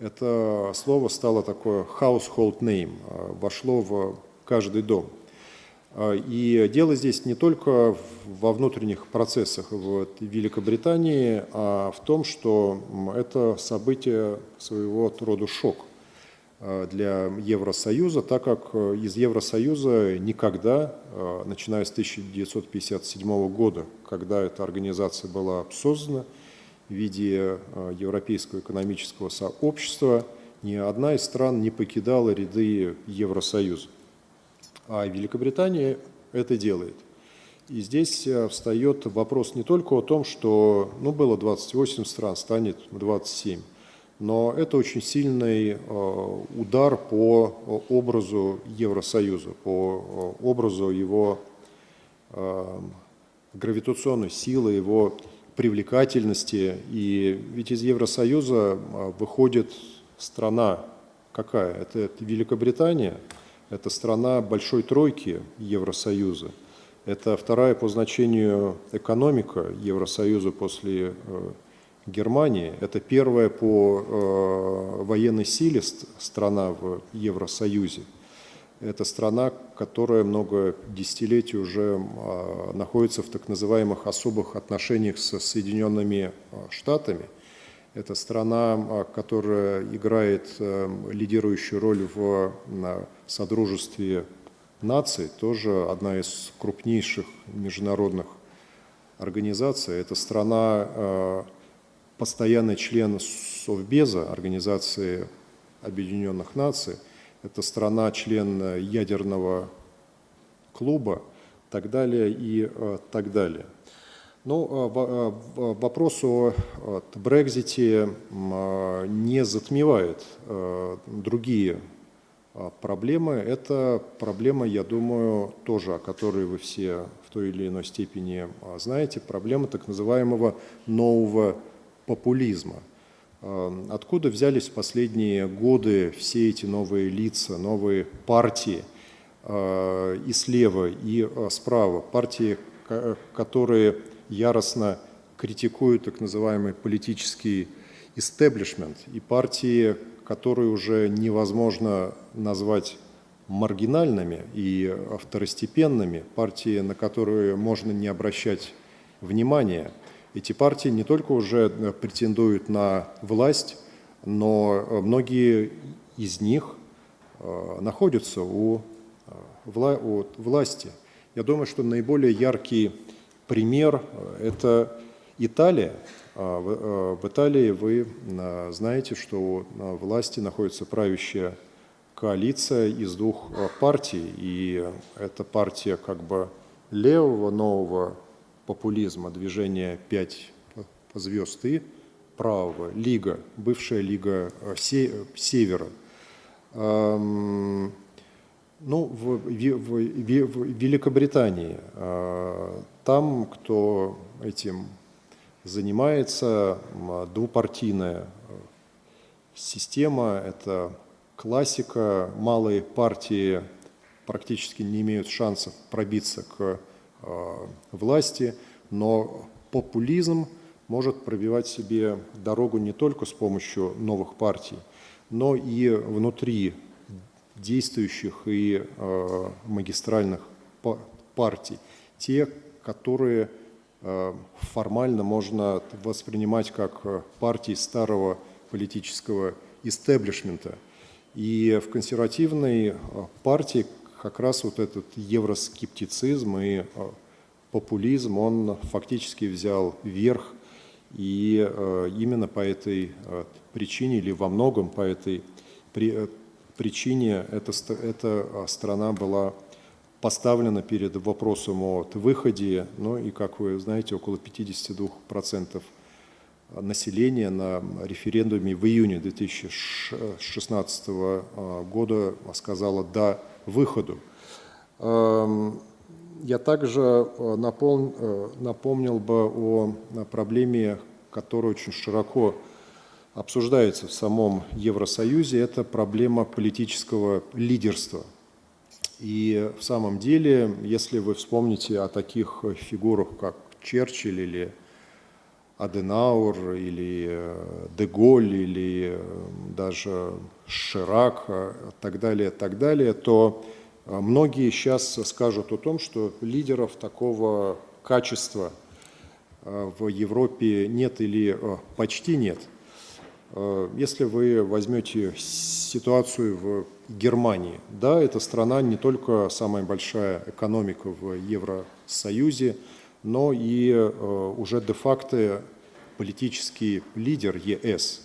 это слово стало такое household name, вошло в каждый дом. А, и дело здесь не только во внутренних процессах в Великобритании, а в том, что это событие своего рода шок а, для Евросоюза, так как из Евросоюза никогда, начиная с 1957 года, когда эта организация была создана, в виде э, Европейского экономического сообщества, ни одна из стран не покидала ряды Евросоюза. А Великобритания это делает. И здесь э, встает вопрос не только о том, что ну, было 28 стран, станет 27, но это очень сильный э, удар по образу Евросоюза, по образу его гравитационной силы, его привлекательности. И ведь из Евросоюза а, выходит страна какая? Это, это Великобритания, это страна большой тройки Евросоюза. Это вторая по значению экономика Евросоюза после э, Германии. Это первая по э, военной силе страна в Евросоюзе. Это страна, которая много десятилетий уже а, находится в так называемых особых отношениях с Соединенными а, Штатами. Это страна, а, которая играет лидирующую роль в Содружестве наций, тоже одна из крупнейших международных организаций. Это страна, постоянный член Совбеза, Организации Объединенных Наций – это страна, член ядерного клуба, так далее и э, так далее. Ну, э, э, вопрос о Брекзите не затмевает другие проблемы. Это проблема, я думаю, тоже, о которой вы все в той или иной степени знаете, проблема так называемого нового популизма – Эм, откуда взялись в последние годы все эти новые лица, новые партии и слева, и справа? Партии, которые яростно критикуют так называемый политический истеблишмент, и партии, которые уже невозможно назвать маргинальными и второстепенными, партии, на которые можно не обращать внимания – эти партии не только уже э, претендуют на власть, но э, многие из них э, находятся у, у власти. Я думаю, что наиболее яркий пример – это Италия. А в Италии вы знаете, что у власти находится правящая коалиция из двух партий, и эта партия как бы левого нового популизма, движение «Пять звезд» и правого, Лига, бывшая Лига э, Севера. Ну, в, в, в, в Великобритании, э, там, кто этим занимается, двупартийная система, это классика, малые партии практически не имеют шансов пробиться к Э, власти, но популизм может пробивать себе дорогу не только с помощью новых партий, но и внутри действующих и э, магистральных партий. Те, которые формально можно воспринимать как партии старого политического истеблишмента. И в консервативной партии как раз вот этот евроскептицизм и популизм, он фактически взял верх. И именно по этой причине, или во многом по этой причине, эта, эта страна была поставлена перед вопросом о выходе, ну и, как вы знаете, около 52% населения на референдуме в июне 2016 года сказала «да» выходу. Эм, я также напомнил, напомнил бы о проблеме, которая очень широко обсуждается в самом Евросоюзе, это проблема политического лидерства – и в самом деле, если вы вспомните о таких фигурах, как Черчилль или Аденаур, или э, Деголь, или э, даже Ширак, и э, так далее, так далее, то многие сейчас скажут о том, что лидеров такого качества в Европе нет или почти нет. Если вы возьмете ситуацию в Германии. Да, эта страна не только самая большая экономика в Евросоюзе, но и э, уже де-факто политический лидер ЕС.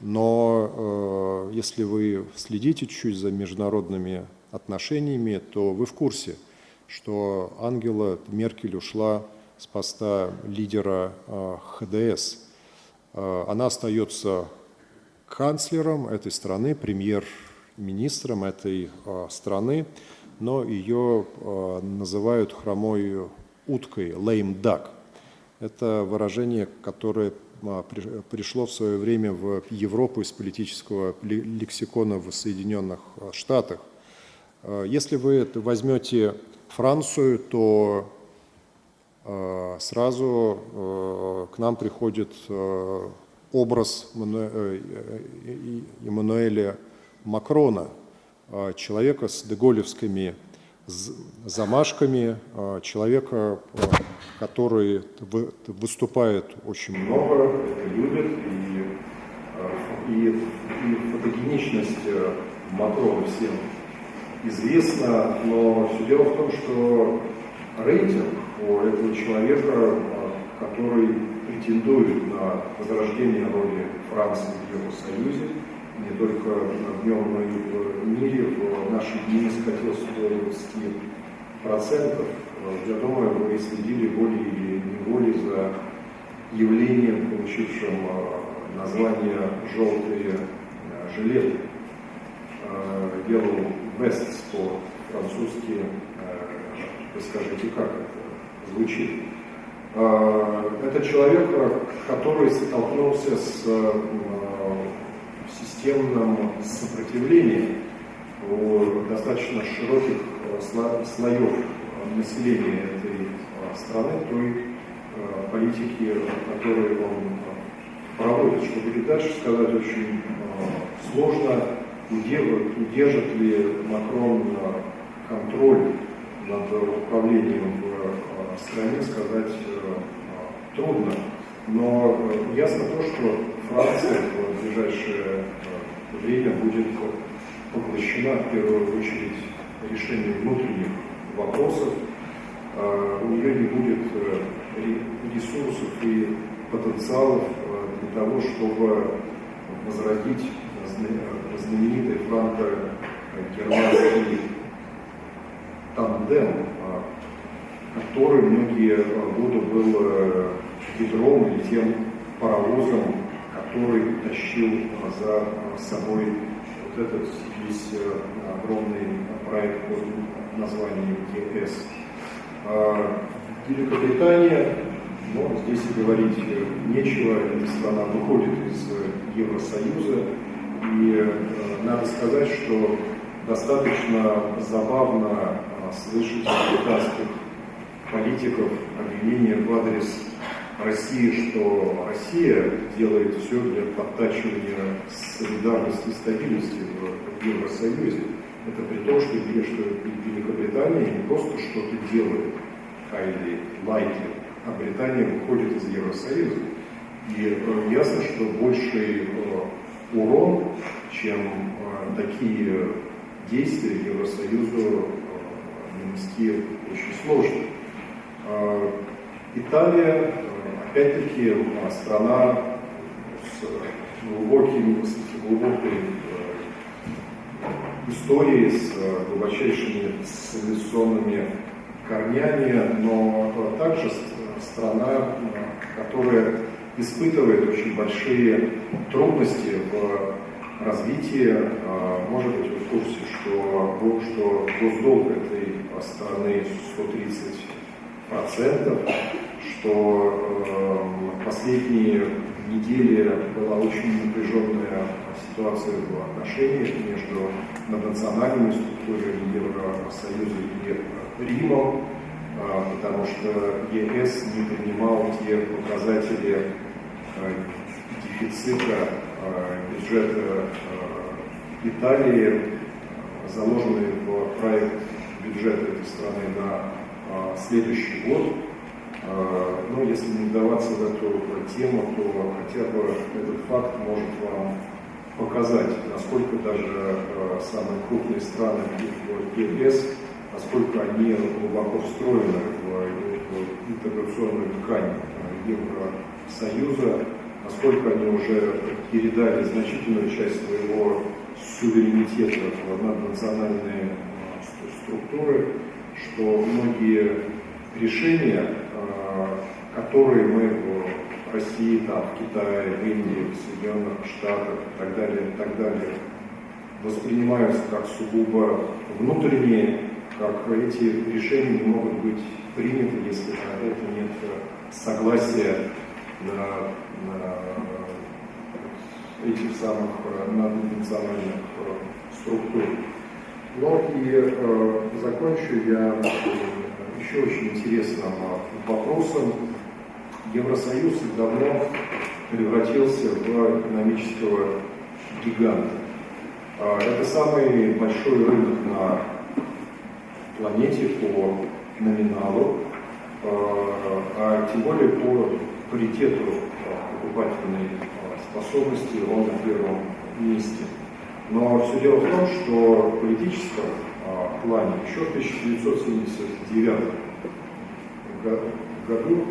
Но э, если вы следите чуть за международными отношениями, то вы в курсе, что Ангела Меркель ушла с поста лидера э, ХДС. Э, она остается канцлером этой страны, премьер министром этой а, страны, но ее а, называют хромой уткой, lame duck. Это выражение, которое а, пришло в свое время в Европу из политического лексикона в Соединенных Штатах. Если вы возьмете Францию, то сразу к нам приходит образ э, Эммануэля Макрона, а, человека с деголевскими замашками, а, человека, а, который выступает очень много, это любит, и, и, и фотогеничность э, Макрона всем известна, но все дело в том, что рейтинг у этого человека, который претендует на возрождение роли Франции в Евросоюзе, не только в нем, но и в мире в наши дни скатился до 20%. Я думаю, вы следили волей или неволей за явлением, получившим э, название «желтые э, жилеты». Yellow Vests по-французски. Вы скажите, как это звучит? Это человек, который столкнулся с системном сопротивлении у достаточно широких э, слоев населения этой э, страны той э, политики, которую он проводит. Что будет дальше, сказать очень сложно. Удержит ли Макрон контроль над управлением стране, сказать трудно. Но ясно то, что Франция в ближайшее э, время будет поглощена в первую очередь решением внутренних вопросов. А, у нее не будет э, ресурсов и потенциалов э, для того, чтобы возродить знаменитый франко-германский тандем, который многие годы был ядром или тем паровозом, который тащил за собой вот этот весь э, огромный проект под названием ЕС. А, Великобритания, ну, здесь и говорить нечего, страна выходит из Евросоюза, и э, надо сказать, что достаточно забавно слышать британских политиков обвинения в адрес России, что Россия делает все для подтачивания солидарности и стабильности в Евросоюзе. Это при том, что, что Великобритания не просто что-то делает, highly likely, а Британия выходит из Евросоюза. И ясно, что больший урон, чем такие действия Евросоюзу нанести очень сложно. Италия, опять-таки, страна с глубоким, с глубокой историей, с глубочайшими цивилизационными корнями, но также страна, которая испытывает очень большие трудности в развитии. А, может быть, вы в курсе, что, что госдолг этой страны 130%, что э, последние недели была очень напряженная ситуация в отношениях между национальными структурами Евросоюза и Римом, а, потому что ЕС не принимал те показатели а, дефицита а, бюджета Италии, заложенные в проект бюджета этой страны на следующий год. Но если не вдаваться в эту тему, то хотя бы этот факт может вам показать, насколько даже самые крупные страны ЕС насколько они глубоко встроены в интеграционную ткань Евросоюза, насколько они уже передали значительную часть своего суверенитета в наднациональные структуры, что многие решения, а, которые мы в России, там, в Китае, в Индии, в Соединенных Штатах и так далее, и так далее, воспринимаются как сугубо внутренние как эти решения не могут быть приняты, если на это нет согласия на, на этих самых наднациональных структур. Но и э, закончу я еще очень интересным вопросом. Евросоюз давно превратился в экономического гиганта. А, это самый большой рынок на планете по номиналу, а, а тем более по паритету покупательной способности он на первом месте. Но все дело в том, что в политическом а, плане еще в 1979 году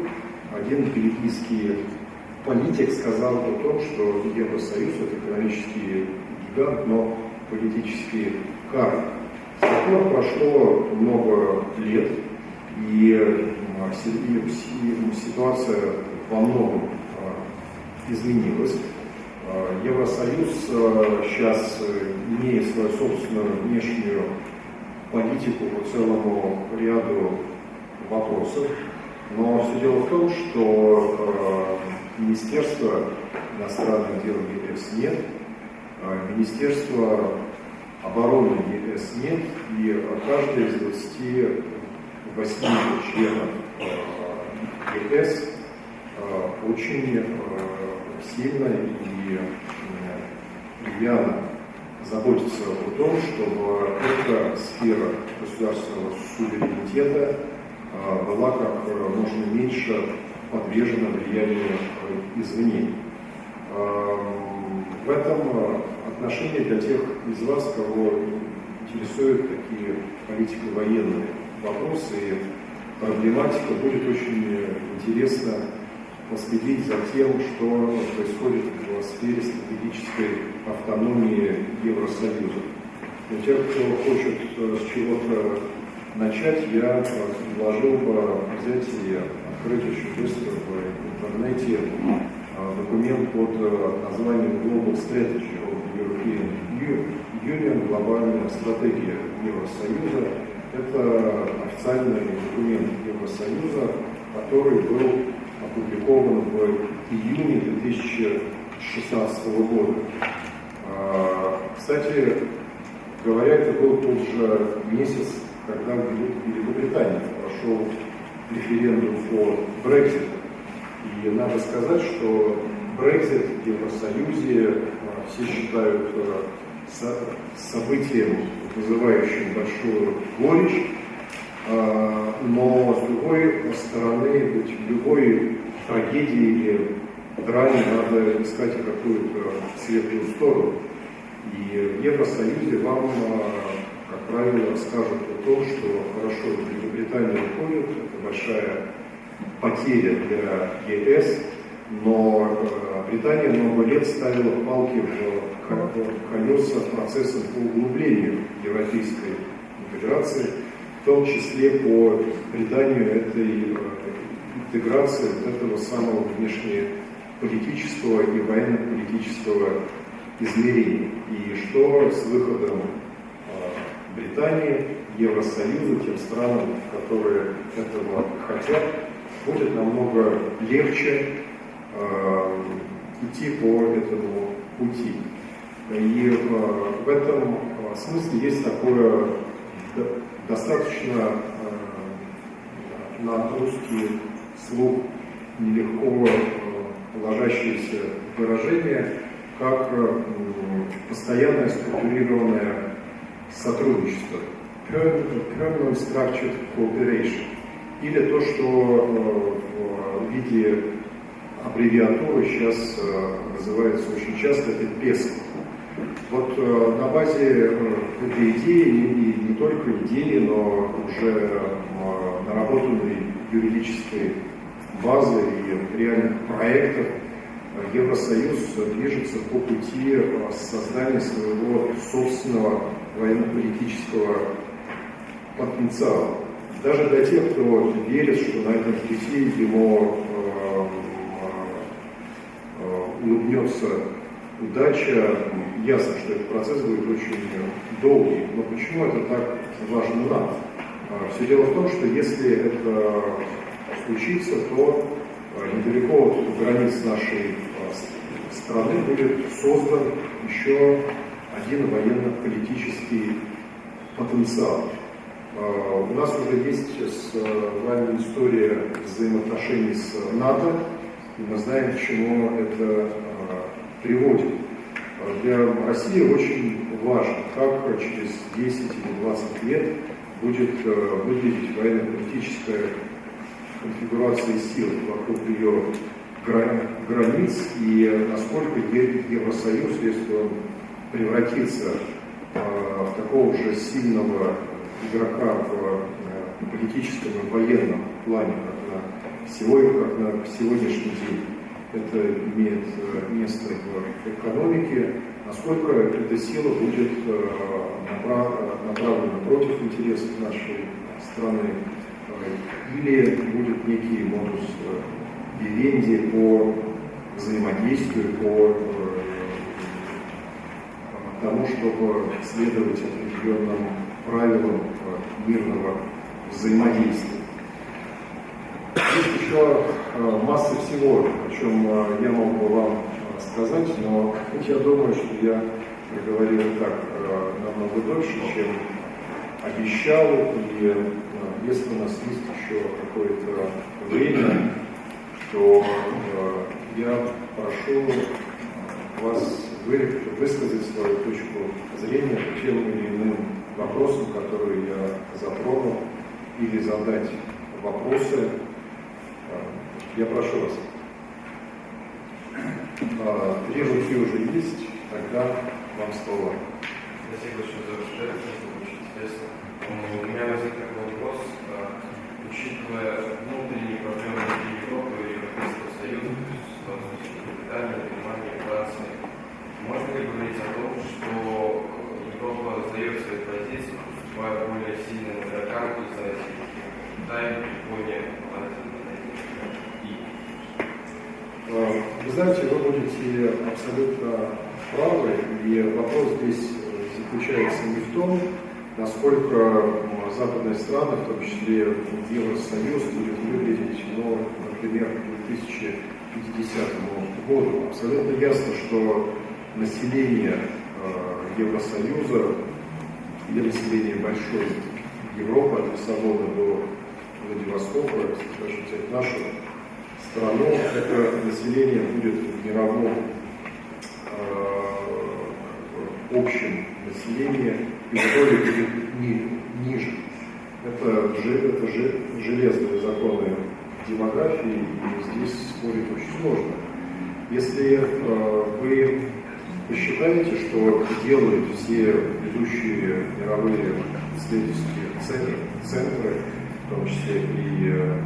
один бельгийский политик сказал о том, что Евросоюз это экономический гигант, но политический карт. С тех пор прошло много лет, и ситуация во многом а, изменилась. А, Евросоюз сейчас а, имеет свою собственную внешнюю политику по целому ряду вопросов. Но все дело в том, что Министерства иностранных дел ЕС нет, Министерство обороны ЕС нет, и каждый из 28 членов э, ЕС э, очень э, сильно и рьяно заботится о том, чтобы эта сфера государственного суверенитета была как можно меньше подвержена влиянию извне. В этом отношение для тех из вас, кого интересуют такие политико-военные вопросы и проблематика, будет очень интересно последить за тем, что происходит в сфере стратегической автономии Евросоюза. Для тех, кто хочет с чего-то начать, я предложил бы взять и открыть очень быстро в интернете а, документ под названием Global Strategy European Union, глобальная стратегия Евросоюза. Это официальный документ Евросоюза, который был опубликован в июне 2016 года. А, кстати говоря, это был тот же месяц, когда в Великобритании прошел референдум по Брекситу. И надо сказать, что Брексит в Евросоюзе все считают э, событием, вызывающим большую горечь. а, но с другой стороны, быть в любой трагедии или драме надо искать какую-то светлую сторону. И в Евросоюзе вам, а, как правило, скажут о том, что хорошо, Великобритания уходит, это большая потеря для ЕС, но э, Британия много лет ставила палки в колеса процессом по углублению европейской интеграции, в том числе по приданию этой э, интеграции вот этого самого внешнеполитического и военно-политического измерения. И что с выходом э, Британии, Евросоюза, тем странам, которые этого хотят, будет намного легче э, идти по этому пути. И э, в этом смысле есть такое достаточно э, на русский слух нелегко э, ложащееся выражение, как э, постоянное структурированное сотрудничество, permanent structured cooperation, или то, что в виде аббревиатуры сейчас называется очень часто, это PESCO. Вот э, на базе э, этой идеи, и не только идеи, но уже э, наработанной юридической базы и реальных проектов, Евросоюз движется по пути создания своего собственного военно-политического потенциала. Даже для тех, кто верит, что на этом пути ему улыбнется удача, ясно, что этот процесс будет очень долгий. Но почему это так важно нам? А, Все дело в том, что если это случится, то а, недалеко от границ нашей а, страны будет создан еще один военно-политический потенциал. У нас уже есть с вами история взаимоотношений с НАТО, и мы знаем, к чему это приводит. Для России очень важно, как через 10 или 20 лет будет э, выглядеть военно-политическая конфигурация сил вокруг ее границ и насколько Евросоюз, если он превратится э, в такого же сильного игрока в э, политическом и военном плане, как на сегодня, как на сегодняшний день, это имеет э, место в экономике, насколько эта сила будет э, направлена против интересов нашей страны, э, или будет некий модус вивенди по взаимодействию, по тому, чтобы следовать определенным правилам мирного взаимодействия. Есть еще э, масса всего, о чем э, я мог бы вам э, сказать, но я думаю, что я говорил так намного дольше, чем обещал. И если у нас есть еще какое-то время, то я прошу вас высказать свою точку зрения по тем или иным вопросам, которые я затронул, или задать вопросы я прошу вас. А, три руки уже есть, тогда вам слово. Спасибо большое за ваше это очень интересно. У меня возник такой вопрос. А, учитывая внутренние проблемы Европы и Европейского Союза, то есть ситуацию Великобритании, Германии, Франции, можно ли говорить о том, что Европа сдает свои позиции, поступая более сильным игрокам из России, Китай, Япония, Э, вы знаете, вы будете абсолютно правы, и вопрос здесь заключается не в том, насколько западные страны, в том числе Евросоюз, будет выглядеть, ну, например, к 2050 году. Абсолютно ясно, что население э, Евросоюза и население большой Европы от Лиссабона до Владивостока, если даже нашу страну, это население будет в мировом э, общем населении и итоге будет ни, ниже. Это, это же- железные законы демографии, и здесь спорить очень сложно. Если э, вы посчитаете, что делают все ведущие мировые исследовательские центры, центры в том числе и э,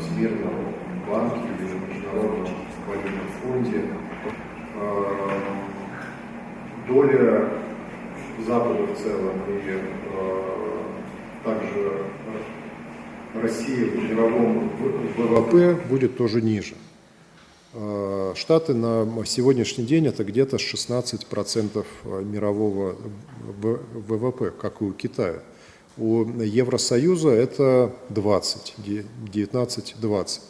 Всемирного банка или Международном валютном фонде, э, доля Запада в целом и э, также России в мировом ВВП будет тоже ниже. Э, Штаты на сегодняшний день это где-то 16% мирового ВВП, как и у Китая. У Евросоюза это 20, де- 19-20.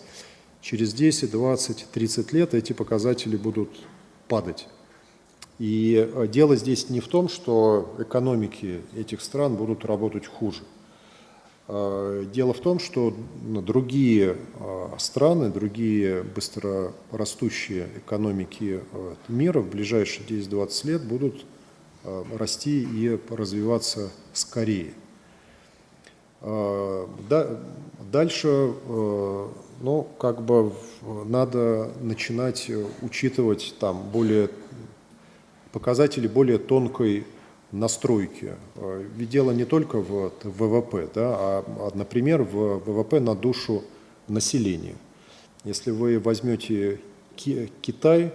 Через 10, 20, 30 лет эти показатели будут падать. И э, дело здесь не в том, что экономики этих стран будут работать хуже. Э, Дело в том, что другие э, страны, другие быстро растущие экономики мира в ближайшие 10-20 лет будут расти и развиваться скорее. Да- Дальше, ну, как бы надо начинать э, учитывать там более показатели более тонкой настройки. Э, Ведь дело не только в ВВП, да, а, а, например, в ВВП на душу населения. Если вы возьмете Ки- Китай,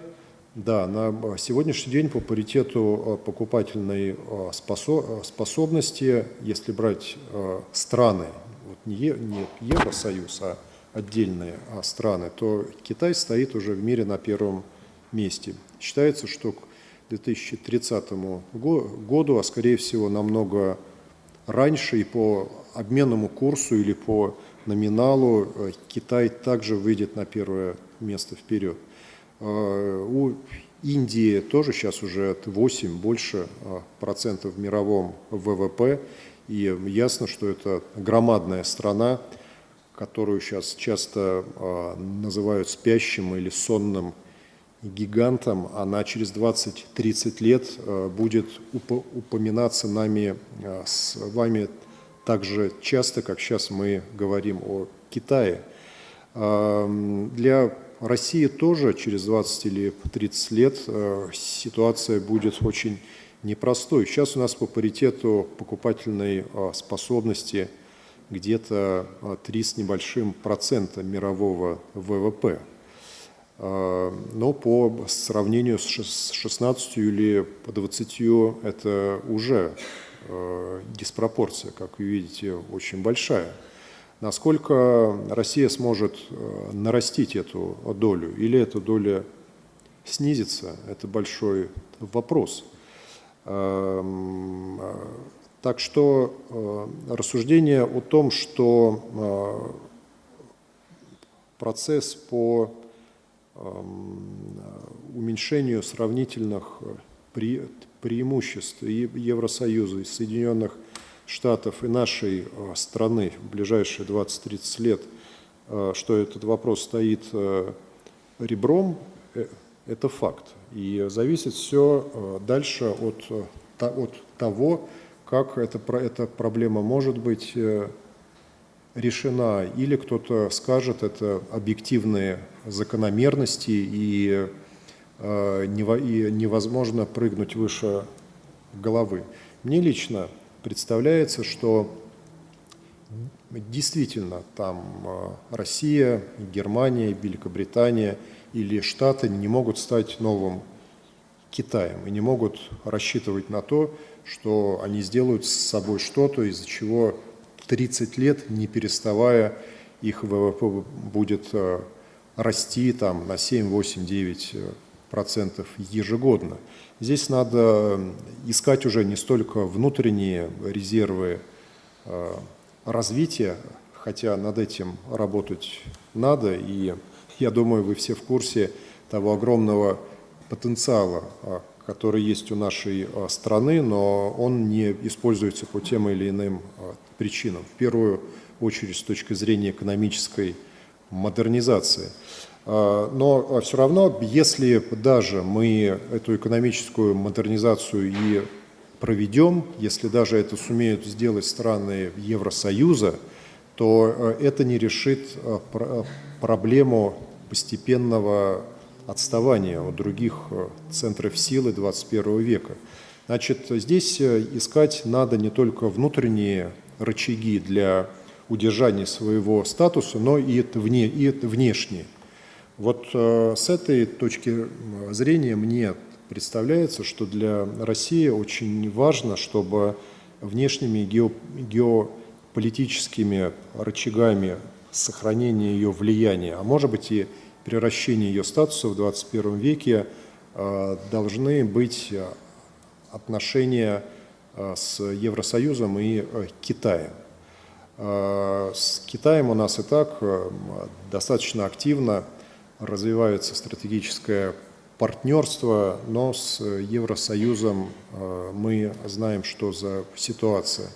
да, на сегодняшний день по паритету э, покупательной э, спосо- э, способности, если брать э, страны, вот не Евросоюз, а отдельные а, страны, то Китай стоит уже в мире на первом месте. Считается, что к 2030 го- году, а скорее всего намного раньше и по обменному курсу или по номиналу э, Китай также выйдет на первое место вперед. Э, У Индии тоже сейчас уже от 8 больше э, процентов в мировом ВВП. И ясно, что это громадная страна, которую сейчас часто э, называют спящим или сонным гигантом, она через 20-30 лет э, будет упо- упоминаться нами э, с вами так же часто, как сейчас мы говорим о Китае. Для России тоже через 20 или 30 лет ситуация будет очень непростой. Сейчас у нас по паритету покупательной способности где-то э, 3 с небольшим процента мирового ВВП. Э, Но по сравнению с шес- с 16 или по 20 это уже э, диспропорция, как вы видите, очень большая. Насколько Россия сможет нарастить эту долю или эта доля снизится, это большой вопрос. Так что э, рассуждение о том, что э, процесс по эм, уменьшению сравнительных э, пре- преимуществ Евросоюза, и Соединенных Штатов и нашей страны в ближайшие 20-30 лет, что этот вопрос стоит ребром, это факт. И зависит все дальше от, от того, как эта, эта проблема может быть э, решена, или кто-то скажет, это объективные закономерности, и, э, и невозможно прыгнуть выше головы. Мне лично представляется, что действительно там э, Россия, Германия, Великобритания или Штаты не могут стать новым Китаем и не могут рассчитывать на то, что они сделают с собой что-то, из-за чего 30 лет, не переставая, их ВВП будет э, расти там, на 7, 8, 9 э, процентов ежегодно. Здесь надо искать уже не столько внутренние резервы э, развития, хотя над этим работать надо, и я думаю, вы все в курсе того огромного потенциала, который есть у нашей а, страны, но он не используется по тем или иным а, причинам. В первую очередь с точки зрения экономической модернизации. А, Но все равно, если даже мы эту экономическую модернизацию и проведем, если даже это сумеют сделать страны Евросоюза, то это не решит проблему постепенного отставания от других центров силы 21 века. Значит, здесь искать надо не только внутренние рычаги для удержания своего статуса, но и, вне, и внешние. Вот э, с этой точки зрения мне представляется, что для России очень важно, чтобы внешними гео, геополитическими рычагами сохранения ее влияния, а может быть и превращения ее статуса в 21 веке, э, должны быть отношения э, с Евросоюзом и Китаем. С Китаем у нас и так достаточно активно развивается стратегическое партнерство, но с Евросоюзом э, мы знаем, что за ситуация.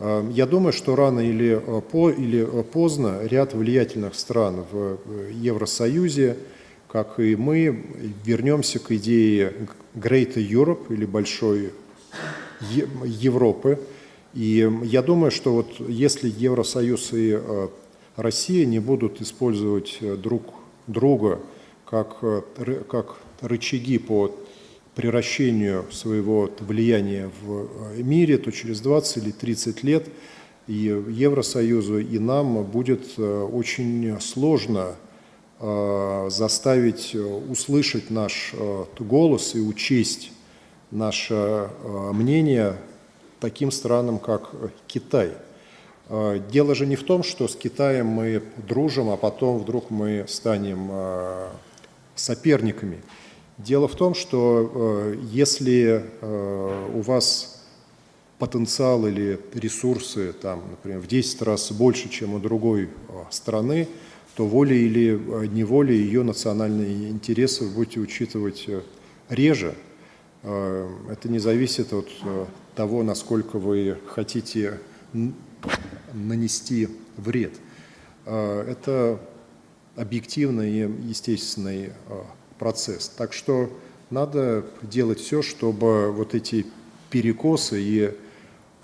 Э, я думаю, что рано или, э, по, или поздно ряд влиятельных стран в Евросоюзе, как и мы, вернемся к идее Greater Europe или Большой Европы. И я думаю, что вот если Евросоюз и Россия не будут использовать друг друга как, э, как рычаги по превращению своего влияния в э, мире, то через 20 или 30 лет и Евросоюзу, и нам будет э, очень сложно заставить услышать наш голос и учесть наше мнение таким странам, как Китай – Э, дело же не в том, что с Китаем мы дружим, а потом вдруг мы станем э, соперниками. Дело в том, что э, если у вас потенциал или ресурсы, там, например, в 10 раз больше, чем у другой страны, то волей или неволей ее национальные интересы будете учитывать реже. Это не зависит от того, насколько вы хотите нанести вред. Это объективный и естественный процесс. Так что надо делать все, чтобы вот эти перекосы и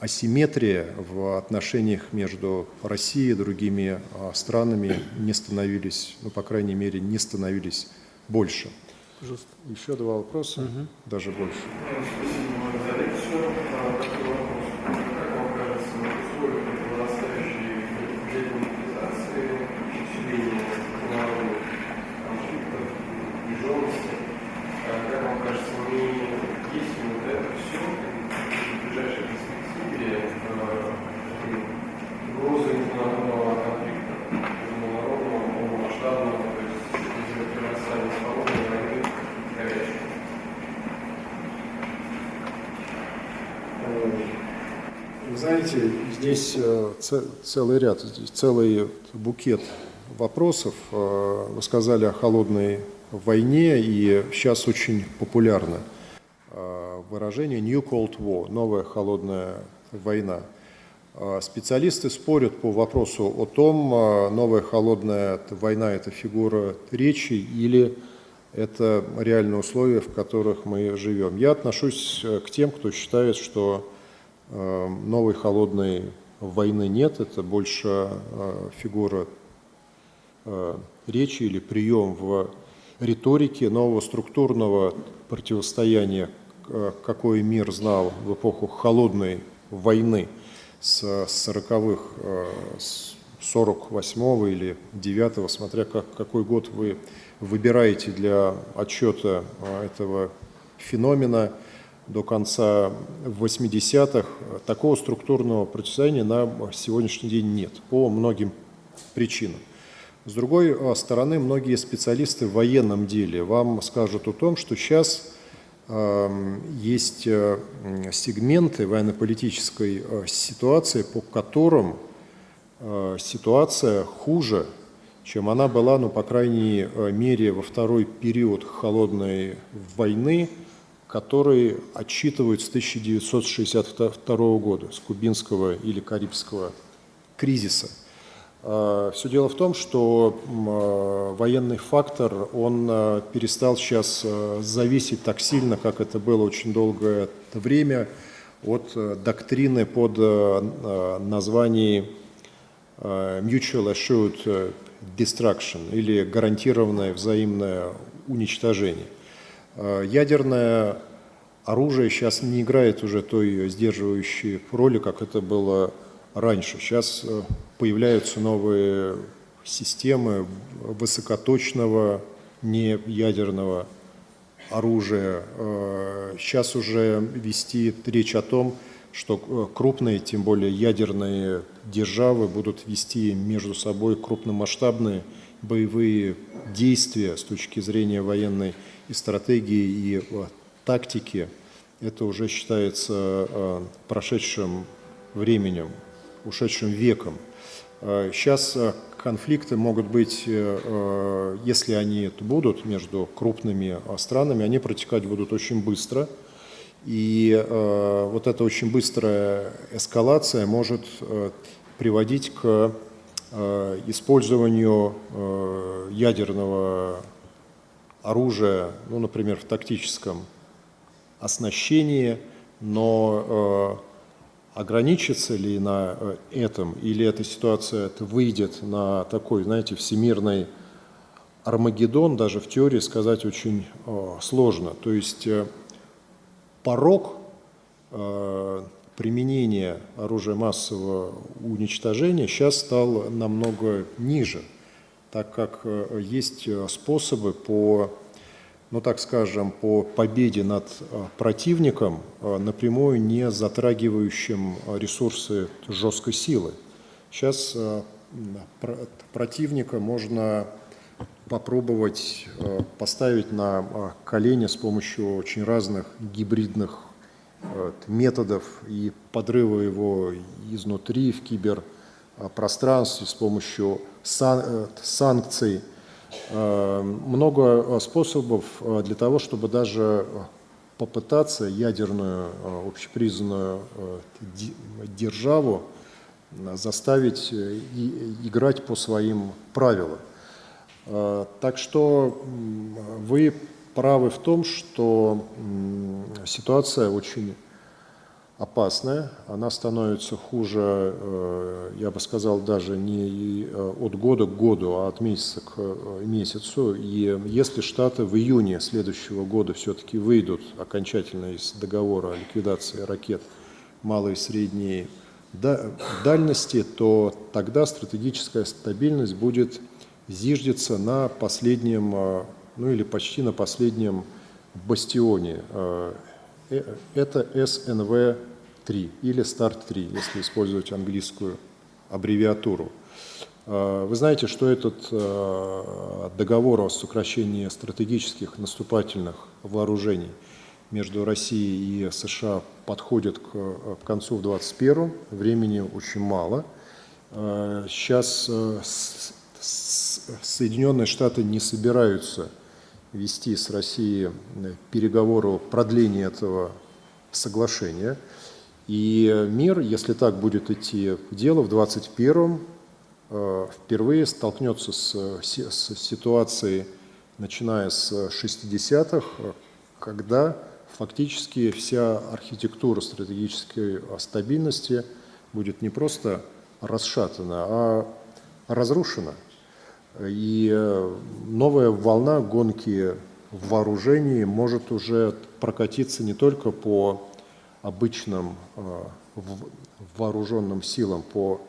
асимметрия в отношениях между Россией и другими а, странами не становились, ну, по крайней мере, не становились больше. Пожалуйста. Еще два вопроса, угу. даже больше. Спасибо знаете, здесь э, целый ряд, целый букет вопросов. Э, вы сказали о холодной войне, и сейчас очень популярно э, выражение «New Cold War» – «новая холодная война». Специалисты спорят по вопросу о том, новая холодная война – это фигура речи или это реальные условия, в которых мы живем. Я отношусь к тем, кто считает, что новой холодной войны нет, это больше э, фигура э, речи или прием в риторике нового структурного противостояния, какой мир знал в эпоху холодной войны с 40-х, с 48-го или 9-го, смотря как, какой год вы выбираете для отчета этого феномена – до конца 80-х, такого структурного противостояния на сегодняшний день нет по многим причинам. С другой а, стороны, многие специалисты в военном деле вам скажут о том, что сейчас есть э, сегменты военно-политической э, ситуации, по которым э, ситуация хуже, чем она была, ну, по крайней мере, во второй период холодной войны – которые отчитывают с 1962 года, с кубинского или карибского кризиса. А, Все дело в том, что а, военный фактор, он а, перестал сейчас зависеть так сильно, как это было очень долгое время, от доктрины под названием Mutual Assured Destruction или гарантированное взаимное уничтожение. Ядерное оружие сейчас не играет уже той сдерживающей роли, как это было раньше. Сейчас появляются новые системы высокоточного неядерного оружия. Сейчас э, уже вести речь о том, что э, крупные, тем более ядерные державы будут вести между собой крупномасштабные боевые действия с точки зрения военной и стратегии, и э, тактики. Это уже считается прошедшим временем, ушедшим веком. Сейчас конфликты могут быть, э, э, если они будут между крупными э, странами, они протекать будут очень быстро. И вот эта очень быстрая эскалация может приводить к использованию ядерного оружия, ну, например, в тактическом оснащении, но ограничится ли на э, этом, или эта ситуация это выйдет на такой, знаете, всемирный Армагеддон, даже в теории сказать очень э, сложно. То есть э, порог э, применения оружия массового уничтожения сейчас стал намного ниже, так как э, есть э, способы по ну так скажем, по победе над э, противником, э, напрямую не затрагивающим ресурсы жесткой силы. Сейчас э, противника можно попробовать поставить на колени с помощью очень разных гибридных методов и подрыва его изнутри в киберпространстве с помощью санкций, Э, много э, способов э, для того, чтобы даже попытаться ядерную общепризнанную державу заставить играть по своим правилам. Так что вы правы в том, что ситуация очень опасная, она становится хуже, э, я бы сказал, даже не э, от года к году, а от месяца к э, месяцу. И если Штаты в июне следующего года все-таки выйдут окончательно из договора о ликвидации ракет малой и средней дальности, то тогда стратегическая стабильность будет зиждиться на последнем, ну или почти на последнем бастионе это SNV-3 или START-3, если использовать английскую аббревиатуру. Э, вы знаете, что этот э, договор о сокращении стратегических наступательных вооружений между Россией и США подходит к концу в 2021 времени очень мало. Сейчас Соединенные Штаты не собираются вести с Россией э, переговоры о продлении этого соглашения. И мир, если так будет идти дело, в 2021 э, впервые столкнется с, с ситуацией, начиная с 60-х, когда фактически вся архитектура стратегической стабильности будет не просто расшатана, а разрушена – и э, новая волна гонки в вооружении может уже прокатиться не только по обычным э, вооруженным силам, по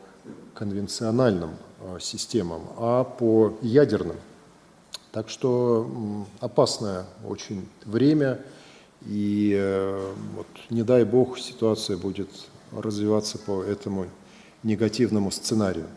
конвенциональным э, системам, а по ядерным. Так что опасное очень время, и вот, не дай бог ситуация будет развиваться по этому негативному сценарию.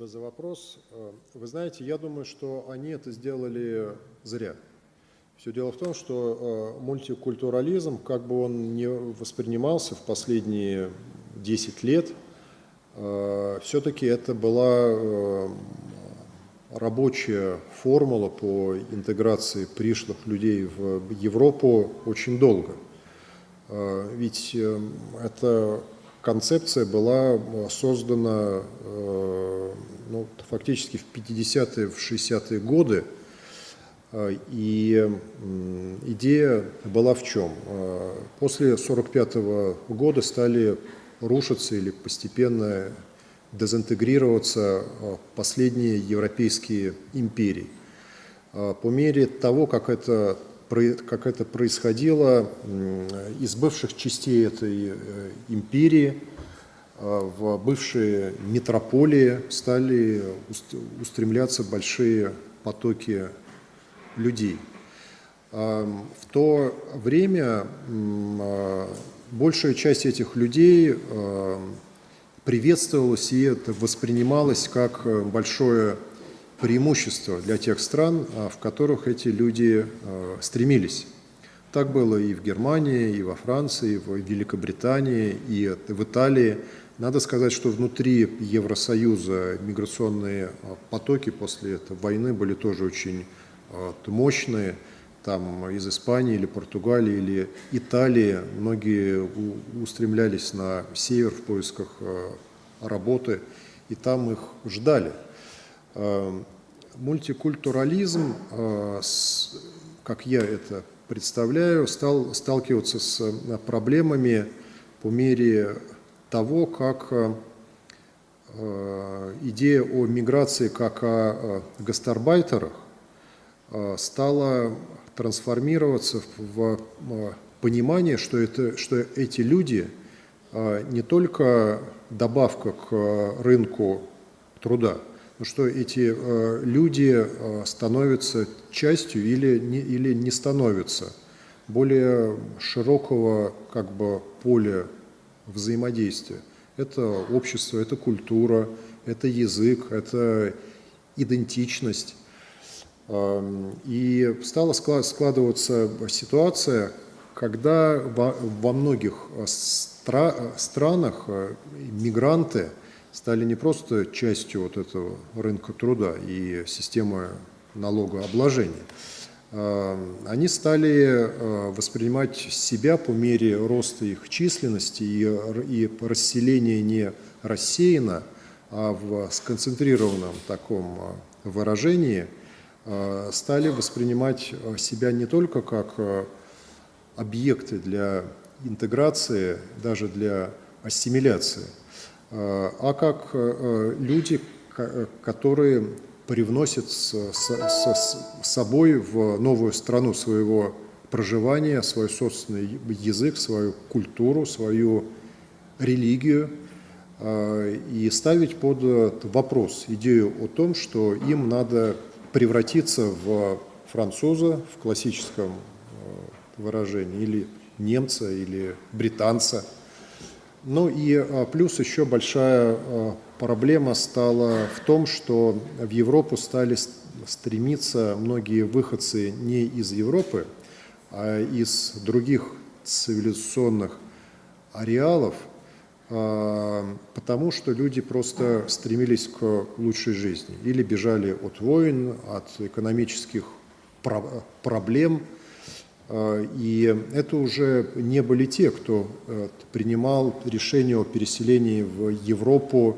Спасибо за вопрос. Вы знаете, я думаю, что они это сделали зря. Все дело в том, что э, мультикультурализм, как бы он не воспринимался в последние 10 лет, э, все-таки это была э, рабочая формула по интеграции пришлых людей в Европу очень долго. Э, ведь э, эта концепция была создана э, ну, фактически в 50-е, в 60-е годы, и идея была в чем? После 1945 -го года стали рушиться или постепенно дезинтегрироваться последние европейские империи. По мере того, как это, как это происходило, из бывших частей этой империи в бывшие метрополии стали устремляться большие потоки людей. В то время большая часть этих людей приветствовалась и это воспринималось как большое преимущество для тех стран, в которых эти люди стремились. Так было и в Германии, и во Франции, и в Великобритании, и в Италии. Надо сказать, что внутри Евросоюза миграционные потоки после этой войны были тоже очень мощные, там из Испании или Португалии или Италии многие устремлялись на север в поисках работы, и там их ждали. Мультикультурализм, как я это представляю, стал сталкиваться с проблемами по мере того, как идея о миграции как о гастарбайтерах Э, стало трансформироваться в понимание, что, это, что эти люди э, не только добавка к рынку труда, но что эти э, люди становятся частью или не, или не становятся более широкого как бы, поля взаимодействия. Это общество, это культура, это язык, это идентичность. Эм, и стала складываться ситуация, когда во многих э, странах э, мигранты стали не просто частью вот этого рынка труда и системы налогообложения, они стали э, воспринимать себя по мере роста их численности и, расселения не рассеяно, а в сконцентрированном таком выражении – Э, стали воспринимать э, себя не только как э, объекты для интеграции, даже для ассимиляции, а как люди, которые привносят с, с, с собой в новую страну своего проживания свой собственный язык, свою культуру, свою религию, и ставить под вопрос идею о том, что им надо превратиться в француза в классическом э, выражении, или немца, или британца. Ну и э, плюс еще большая проблема стала в том, что в Европу стали стремиться многие выходцы не из Европы, а из других цивилизационных ареалов – а, потому что люди просто стремились к лучшей жизни или бежали от войн, от экономических проблем. А, и это уже не были те, кто э, принимал решение о переселении в Европу,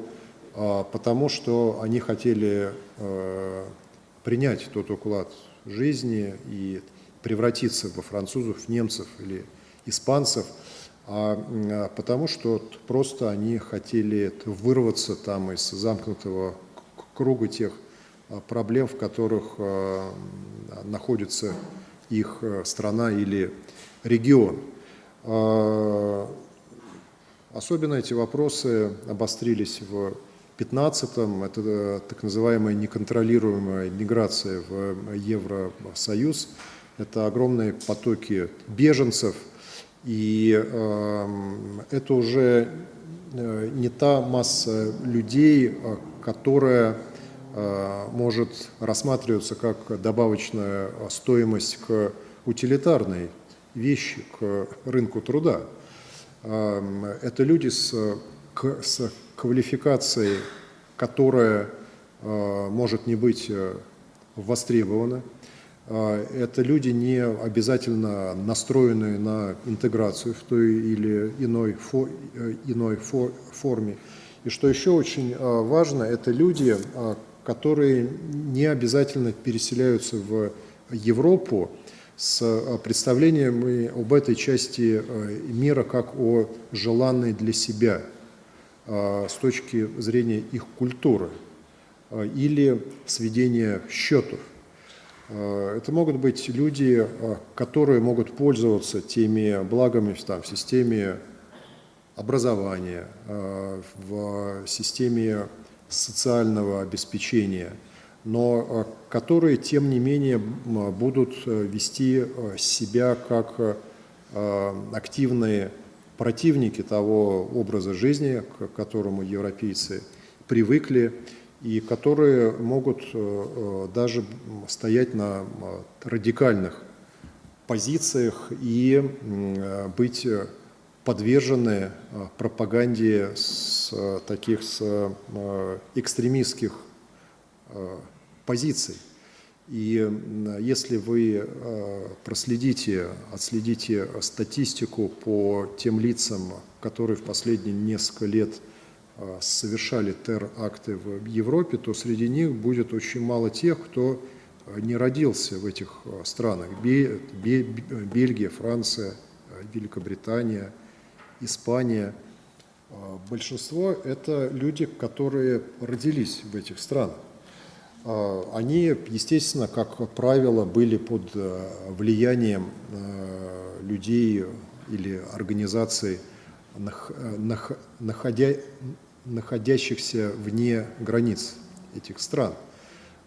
потому что они хотели э, принять тот уклад жизни и превратиться во французов, немцев или испанцев – а, а потому что просто они хотели вырваться там из замкнутого круга тех а, проблем, в которых а, находится их страна или регион. Особенно эти вопросы обострились в 15-м, это э, так называемая неконтролируемая миграция в Евросоюз, это огромные потоки беженцев – и эм, это уже э, не та масса людей, э, которая э, может рассматриваться как добавочная стоимость к утилитарной вещи к рынку труда. Э, это люди с, с квалификацией, которая э, может не быть востребована. Это люди не обязательно настроенные на интеграцию в той или иной, фо, иной фо, форме. И что еще очень важно, это люди, которые не обязательно переселяются в Европу с э, представлением об этой части э, мира как о желанной для себя э, с точки зрения их культуры или сведения счетов. Это могут быть люди, которые могут пользоваться теми благами там, в системе образования, в системе социального обеспечения, но э, которые, тем не менее, будут э, вести э, себя как активные противники того образа жизни, к которому европейцы привыкли, и которые могут даже стоять на радикальных позициях и быть подвержены э, пропаганде с э, таких с э, экстремистских позиций. И если вы проследите, отследите статистику по тем лицам, которые в последние несколько лет совершали теракты в Европе, то среди них будет очень мало тех, кто не родился в этих странах. Бельгия, Франция, Великобритания – Испания. Большинство – это люди, которые родились в этих странах. А, они, естественно, как правило, были под э, влиянием э, людей или организаций, находя, находящихся вне границ этих стран.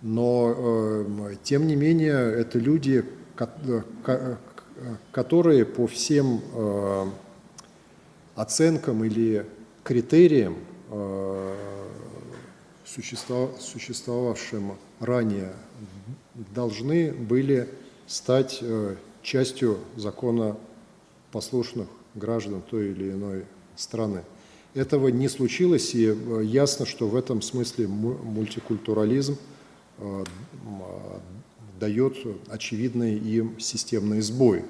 Но, э, тем не менее, это люди, которые по всем оценкам или критериям, э, существовавшим ранее, должны были стать э, частью закона послушных граждан той или иной страны. Этого не случилось, и э, ясно, что в этом смысле мультикультурализм дает очевидный им системный сбой.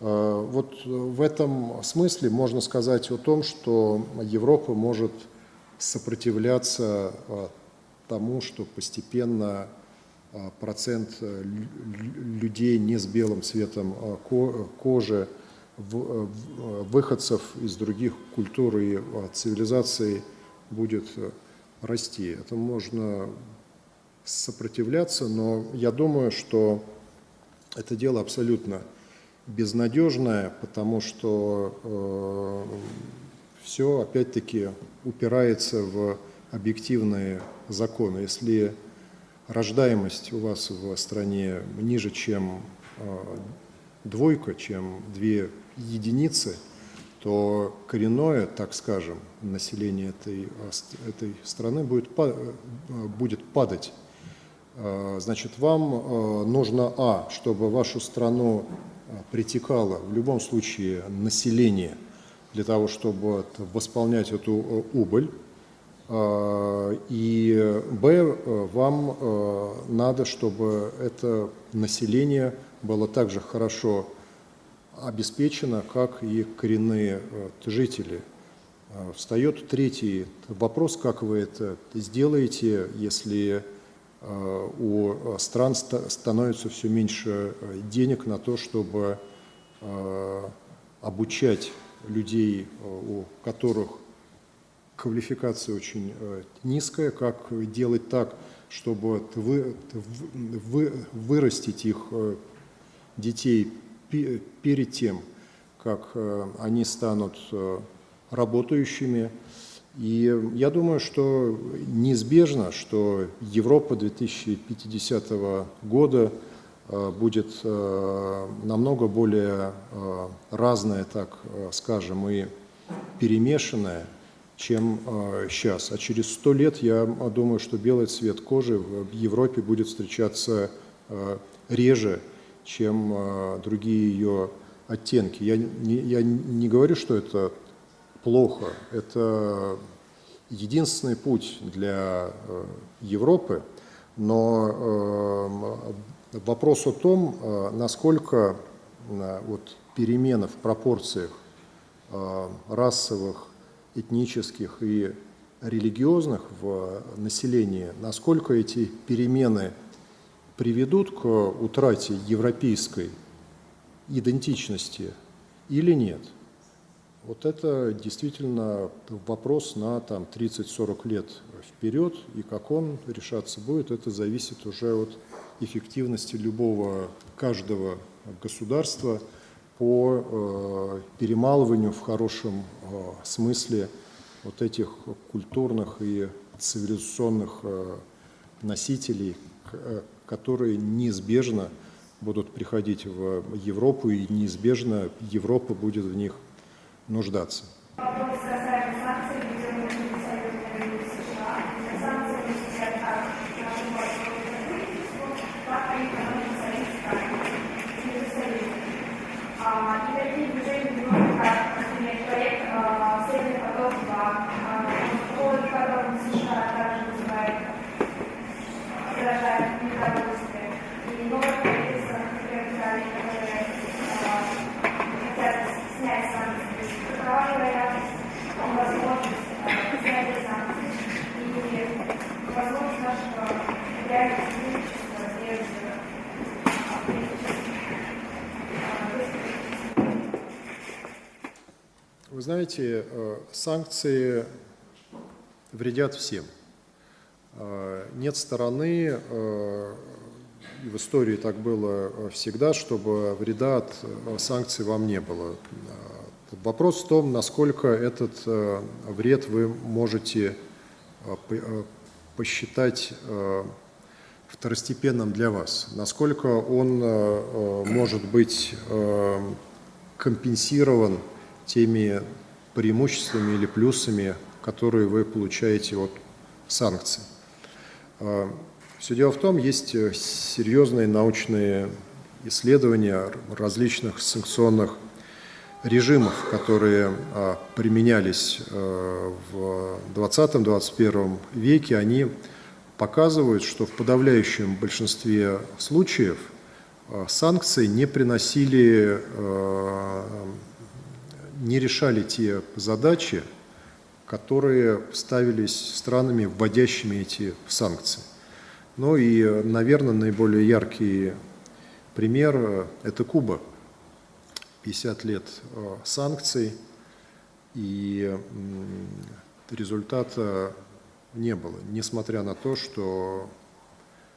Э, вот в этом смысле можно сказать о том, что Европа может сопротивляться э, тому, что постепенно э, процент людей не с белым цветом кожи, выходцев из других культур и цивилизаций будет расти. Это можно сопротивляться, но я думаю, что это дело абсолютно безнадежная, потому что э, все опять-таки упирается в объективные законы. Если рождаемость у вас в стране ниже, чем э, двойка, чем две единицы, то коренное, так скажем, население этой, этой страны будет, будет падать. Э, значит, вам э, нужно, а, чтобы вашу страну притекало в любом случае население для того, чтобы восполнять эту э, убыль. Э, и Б, вам надо, чтобы это население было также хорошо обеспечено, как и коренные жители. Встает третий вопрос, как вы это сделаете, если Э, у стран становится все меньше э, денег на то, чтобы э, обучать людей, у которых квалификация очень низкая, как делать так, чтобы вы, вы, вырастить их детей перед тем, как они станут работающими, и я думаю, что неизбежно, что Европа 2050 года э, будет э, намного более э, разная, так скажем, и перемешанная, чем сейчас. А через сто лет я думаю, что белый цвет кожи в Европе будет встречаться реже, чем э, другие ее оттенки. Я не, я не говорю, что это плохо. Это единственный путь для э, Европы, но э, вопрос о том, э, насколько вот, перемены в пропорциях расовых, этнических и религиозных в населении, насколько эти перемены приведут к утрате европейской идентичности или нет – вот это действительно вопрос на там, 30-40 лет вперед, и как он решаться будет, это зависит уже от эффективности любого, каждого государства по э, перемалыванию в хорошем э, смысле вот этих культурных и цивилизационных э, носителей, которые неизбежно будут приходить в Европу, и неизбежно Европа будет в них нуждаться. Вопрос касаемо санкций, введенных Союзом США. Санкции наносят как нашему правительству, так и экономике Союза Союза. И такие движения вводят, как, например, проект Северный поток-2, по которому США также вызывает, выражает недовольствие. И новое правительство, например, Италии, которое хотят снять санкции вы знаете, э, санкции вредят всем. Э, нет стороны, э, в истории так было всегда, чтобы вреда от санкций вам не было. Вопрос в том, насколько этот вред вы можете посчитать второстепенным для вас, насколько он может быть компенсирован теми преимуществами или плюсами, которые вы получаете от санкций. Все дело в том, есть серьезные научные исследования различных санкционных режимов, которые а, применялись а, в 20-21 веке, они показывают, что в подавляющем большинстве случаев а, санкции не приносили, не решали те задачи, которые ставились странами, вводящими эти санкции. Ну и, наверное, наиболее яркий пример – это Куба – 50 лет э, санкций, и результата не было, несмотря на то, что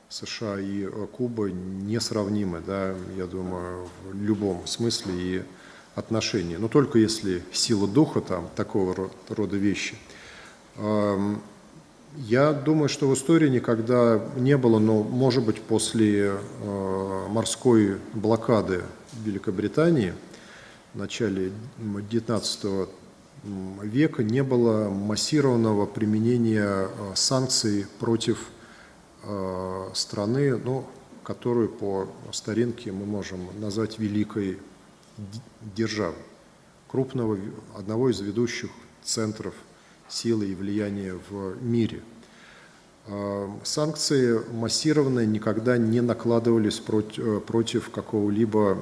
США и э, Куба несравнимы, да, я думаю, в любом смысле и отношении, но только если сила духа, там, такого рода вещи. Я думаю, что в истории никогда не было, но, может быть, после э, морской блокады Великобритании – в начале XIX века не было массированного применения э, санкций против э, страны, ну, которую по старинке мы можем назвать великой державой, крупного, одного из ведущих центров силы и влияния в мире. Э, санкции массированные никогда не накладывались против какого-либо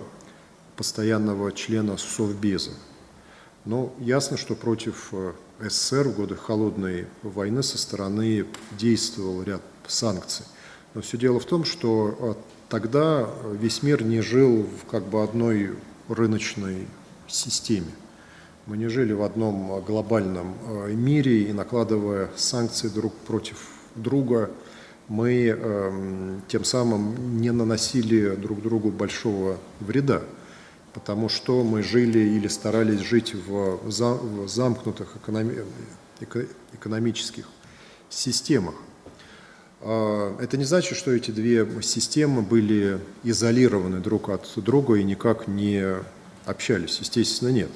постоянного члена Совбеза. Но ясно, что против э, СССР в годы холодной войны со стороны действовал ряд санкций. Но все дело в том, что э, тогда весь мир не жил в как бы одной рыночной системе. Мы не жили в одном глобальном э, мире и накладывая санкции друг против друга, мы э, тем самым не наносили друг другу большого вреда потому что мы жили или старались жить в, замкнутых экономических системах. А, это не значит, что эти две системы были изолированы друг от друга и никак не общались. Естественно, нет.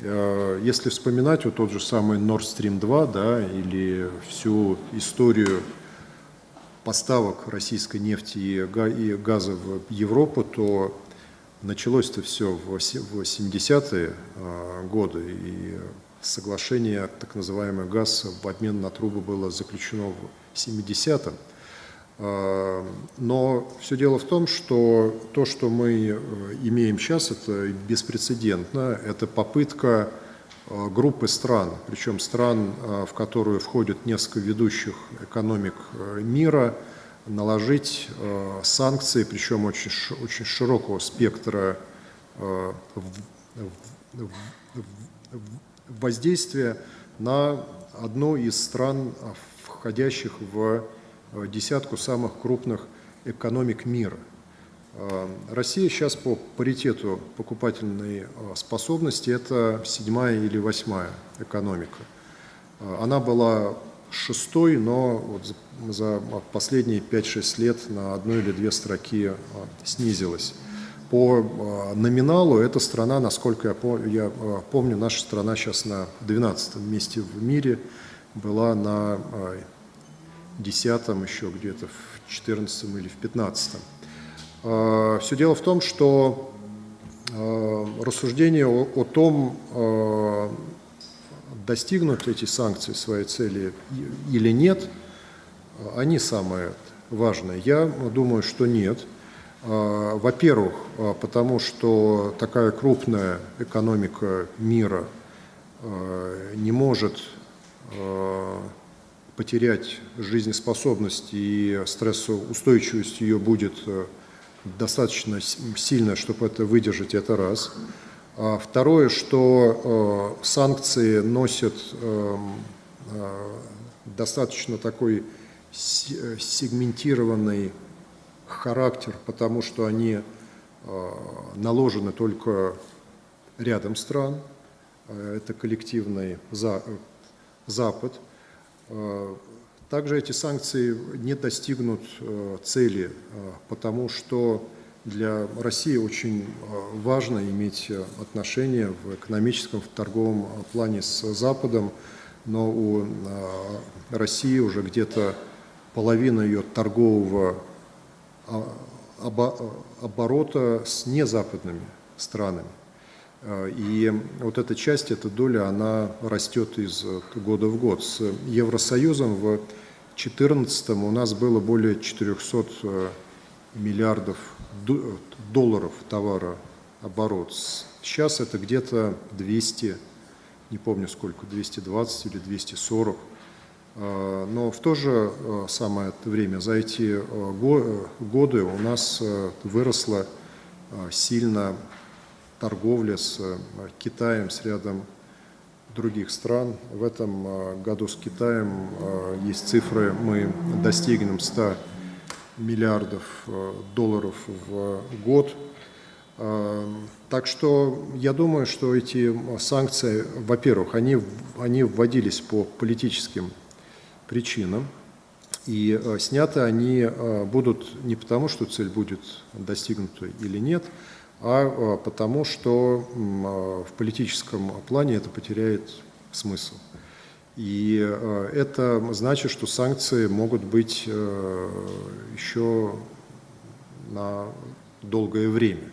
А, если вспоминать вот тот же самый Nord Stream 2, да, или всю историю поставок российской нефти и газа в Европу, то началось-то все в 70-е годы, и соглашение, так называемый газ в обмен на трубы было заключено в 70-м. А, но все дело в том, что то, что мы э, имеем сейчас, это беспрецедентно. Это попытка э, группы стран, причем стран, э, в которую входят несколько ведущих экономик мира, наложить санкции, причем очень, очень широкого спектра воздействия на одну из стран, входящих в Э, десятку самых крупных экономик мира. Э, Россия сейчас по паритету покупательной э, способности это седьмая или восьмая экономика. Она была шестой, но вот за последние 5-6 лет на одну или две строки снизилась. По номиналу эта страна, насколько я помню, наша страна сейчас на 12 месте в мире, была на десятом еще где-то в четырнадцатом или в пятнадцатом. А, Все дело в том, что а, рассуждение о, о том, а, достигнут эти санкции своей цели или нет, они самые важные. Я думаю, что нет. Во-первых, потому что такая крупная экономика мира не может потерять жизнеспособность и стрессоустойчивость ее будет э, достаточно сильно, чтобы это выдержать, это раз. А второе, что э, санкции носят э, э, достаточно такой сегментированный характер, потому что они э, наложены только рядом стран, э, это коллективный за, Запад – также эти санкции не достигнут э, цели, э, потому что для России очень важно иметь отношения в экономическом, в торговом плане с Западом, но у России уже где-то половина ее торгового оборота с незападными странами. Э, и вот эта часть, эта доля, она растет из э, года в год. С Евросоюзом в 2014 у нас было более 400 э, миллиардов долларов товарооборот. Сейчас это где-то 200, не помню сколько, 220 или 240. Но в то же самое время за эти годы у нас выросло сильно торговля с э, Китаем, с рядом других стран. В этом э, году с Китаем э, есть цифры, мы достигнем 100 миллиардов долларов в год. Так что я думаю, что эти санкции, во-первых, они, они вводились по политическим причинам, и сняты они будут не потому, что цель будет достигнута или нет, а, а потому что а, в политическом плане это потеряет смысл. И а, это значит, что санкции могут быть еще на долгое время.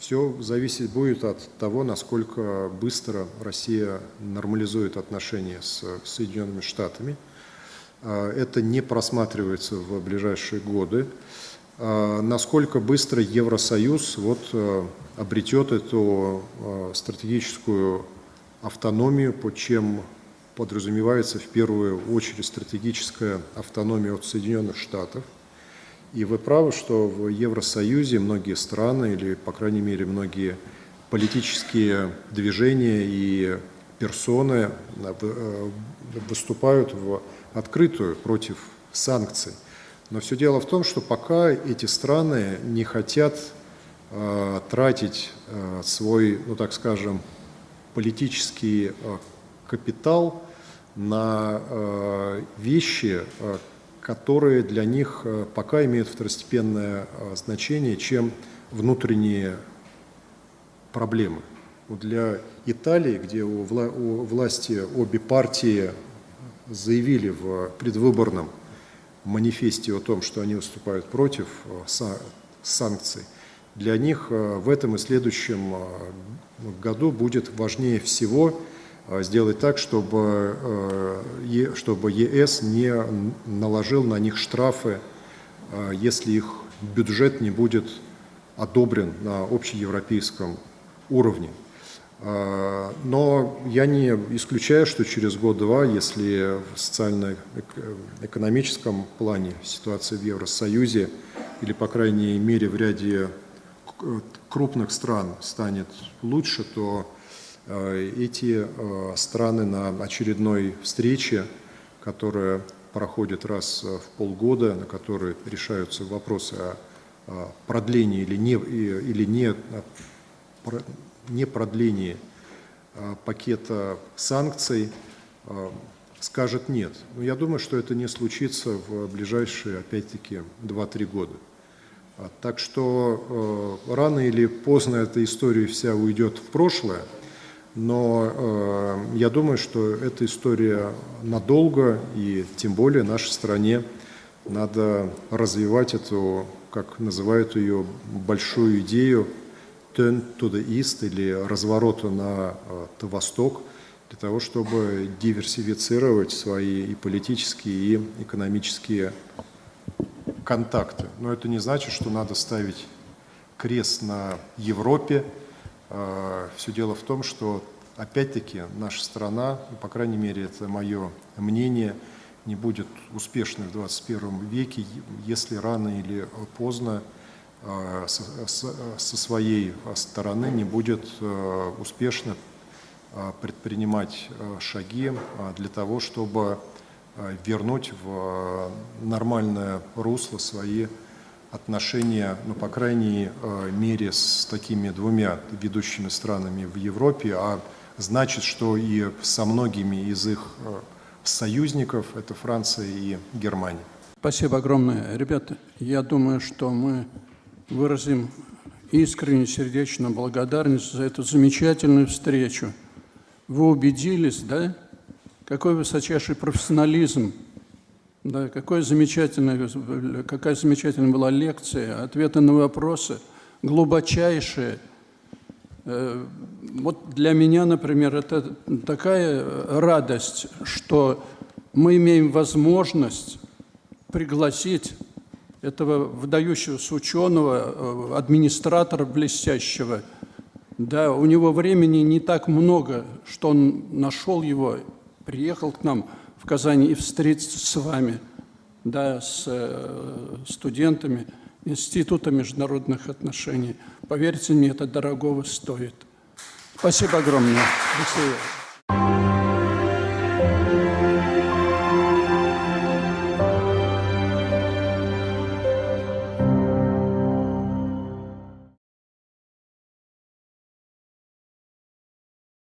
Все зависеть будет от того, насколько быстро Россия нормализует отношения с Соединенными Штатами. Это не просматривается в ближайшие годы. А, насколько быстро Евросоюз вот э, обретет эту э, стратегическую автономию, под чем подразумевается в первую очередь стратегическая автономия от Соединенных Штатов. И вы правы, что в Евросоюзе многие страны, или, по крайней мере, многие политические движения и персоны э, выступают в открытую против санкций. Но все дело в том, что пока эти страны не хотят э, тратить э, свой, ну так скажем, политический э, капитал на э, вещи, э, которые для них э, пока имеют второстепенное э, значение, чем внутренние проблемы. Для Италии, где у, вла у власти обе партии заявили в предвыборном манифесте о том, что они выступают против э, са- санкций, для них э, в этом и следующем э, году будет важнее всего сделать так, чтобы, ЕС не наложил на них штрафы, если их бюджет не будет одобрен на общеевропейском уровне. А, Но я не исключаю, что через год-два, если в социально-экономическом плане ситуация в Евросоюзе или, по крайней мере, в ряде к- крупных стран станет лучше, то э, эти э, страны на очередной встрече, которая проходит раз э, в полгода, на которой решаются вопросы о продлении или не, или не, о про- не продлении э, пакета санкций, э, скажет нет. Но я думаю, что это не случится в ближайшие, опять-таки, 2-3 года. А, Так что рано или поздно эта история вся уйдет в прошлое, но я думаю, что эта история надолго, и тем более нашей стране надо развивать эту, как называют ее, большую идею turn to the east или разворота на э, то восток, для того, чтобы диверсифицировать свои и политические, и экономические контакты. Но это не значит, что надо ставить крест на Европе. Все дело в том, что опять-таки наша страна, ну, по крайней мере, это мое мнение, не будет успешной в 21 веке, если рано или поздно э, со, со- своей стороны не будет э, успешно э, предпринимать э, шаги э, для того, чтобы э, вернуть в э, нормальное русло свои отношения, ну, по крайней э, мере, с такими двумя ведущими странами в Европе, а значит, что и со многими из их э, союзников, это Франция и Германия. Спасибо огромное. Ребята, я думаю, что мы выразим искреннюю сердечную благодарность за эту замечательную встречу. Вы убедились, да, какой высочайший профессионализм, да, какое замечательное, какая замечательная была лекция, ответы на вопросы, глубочайшие. Э, Вот для меня, например, это такая радость, что мы имеем возможность пригласить этого выдающегося ученого, э, администратора блестящего. Да, у него времени не так много, что он нашел его, приехал к нам в Казань и встретиться с вами, да, с э, студентами Института международных отношений. Поверьте мне, это дорогого стоит. Спасибо огромное. До свидания.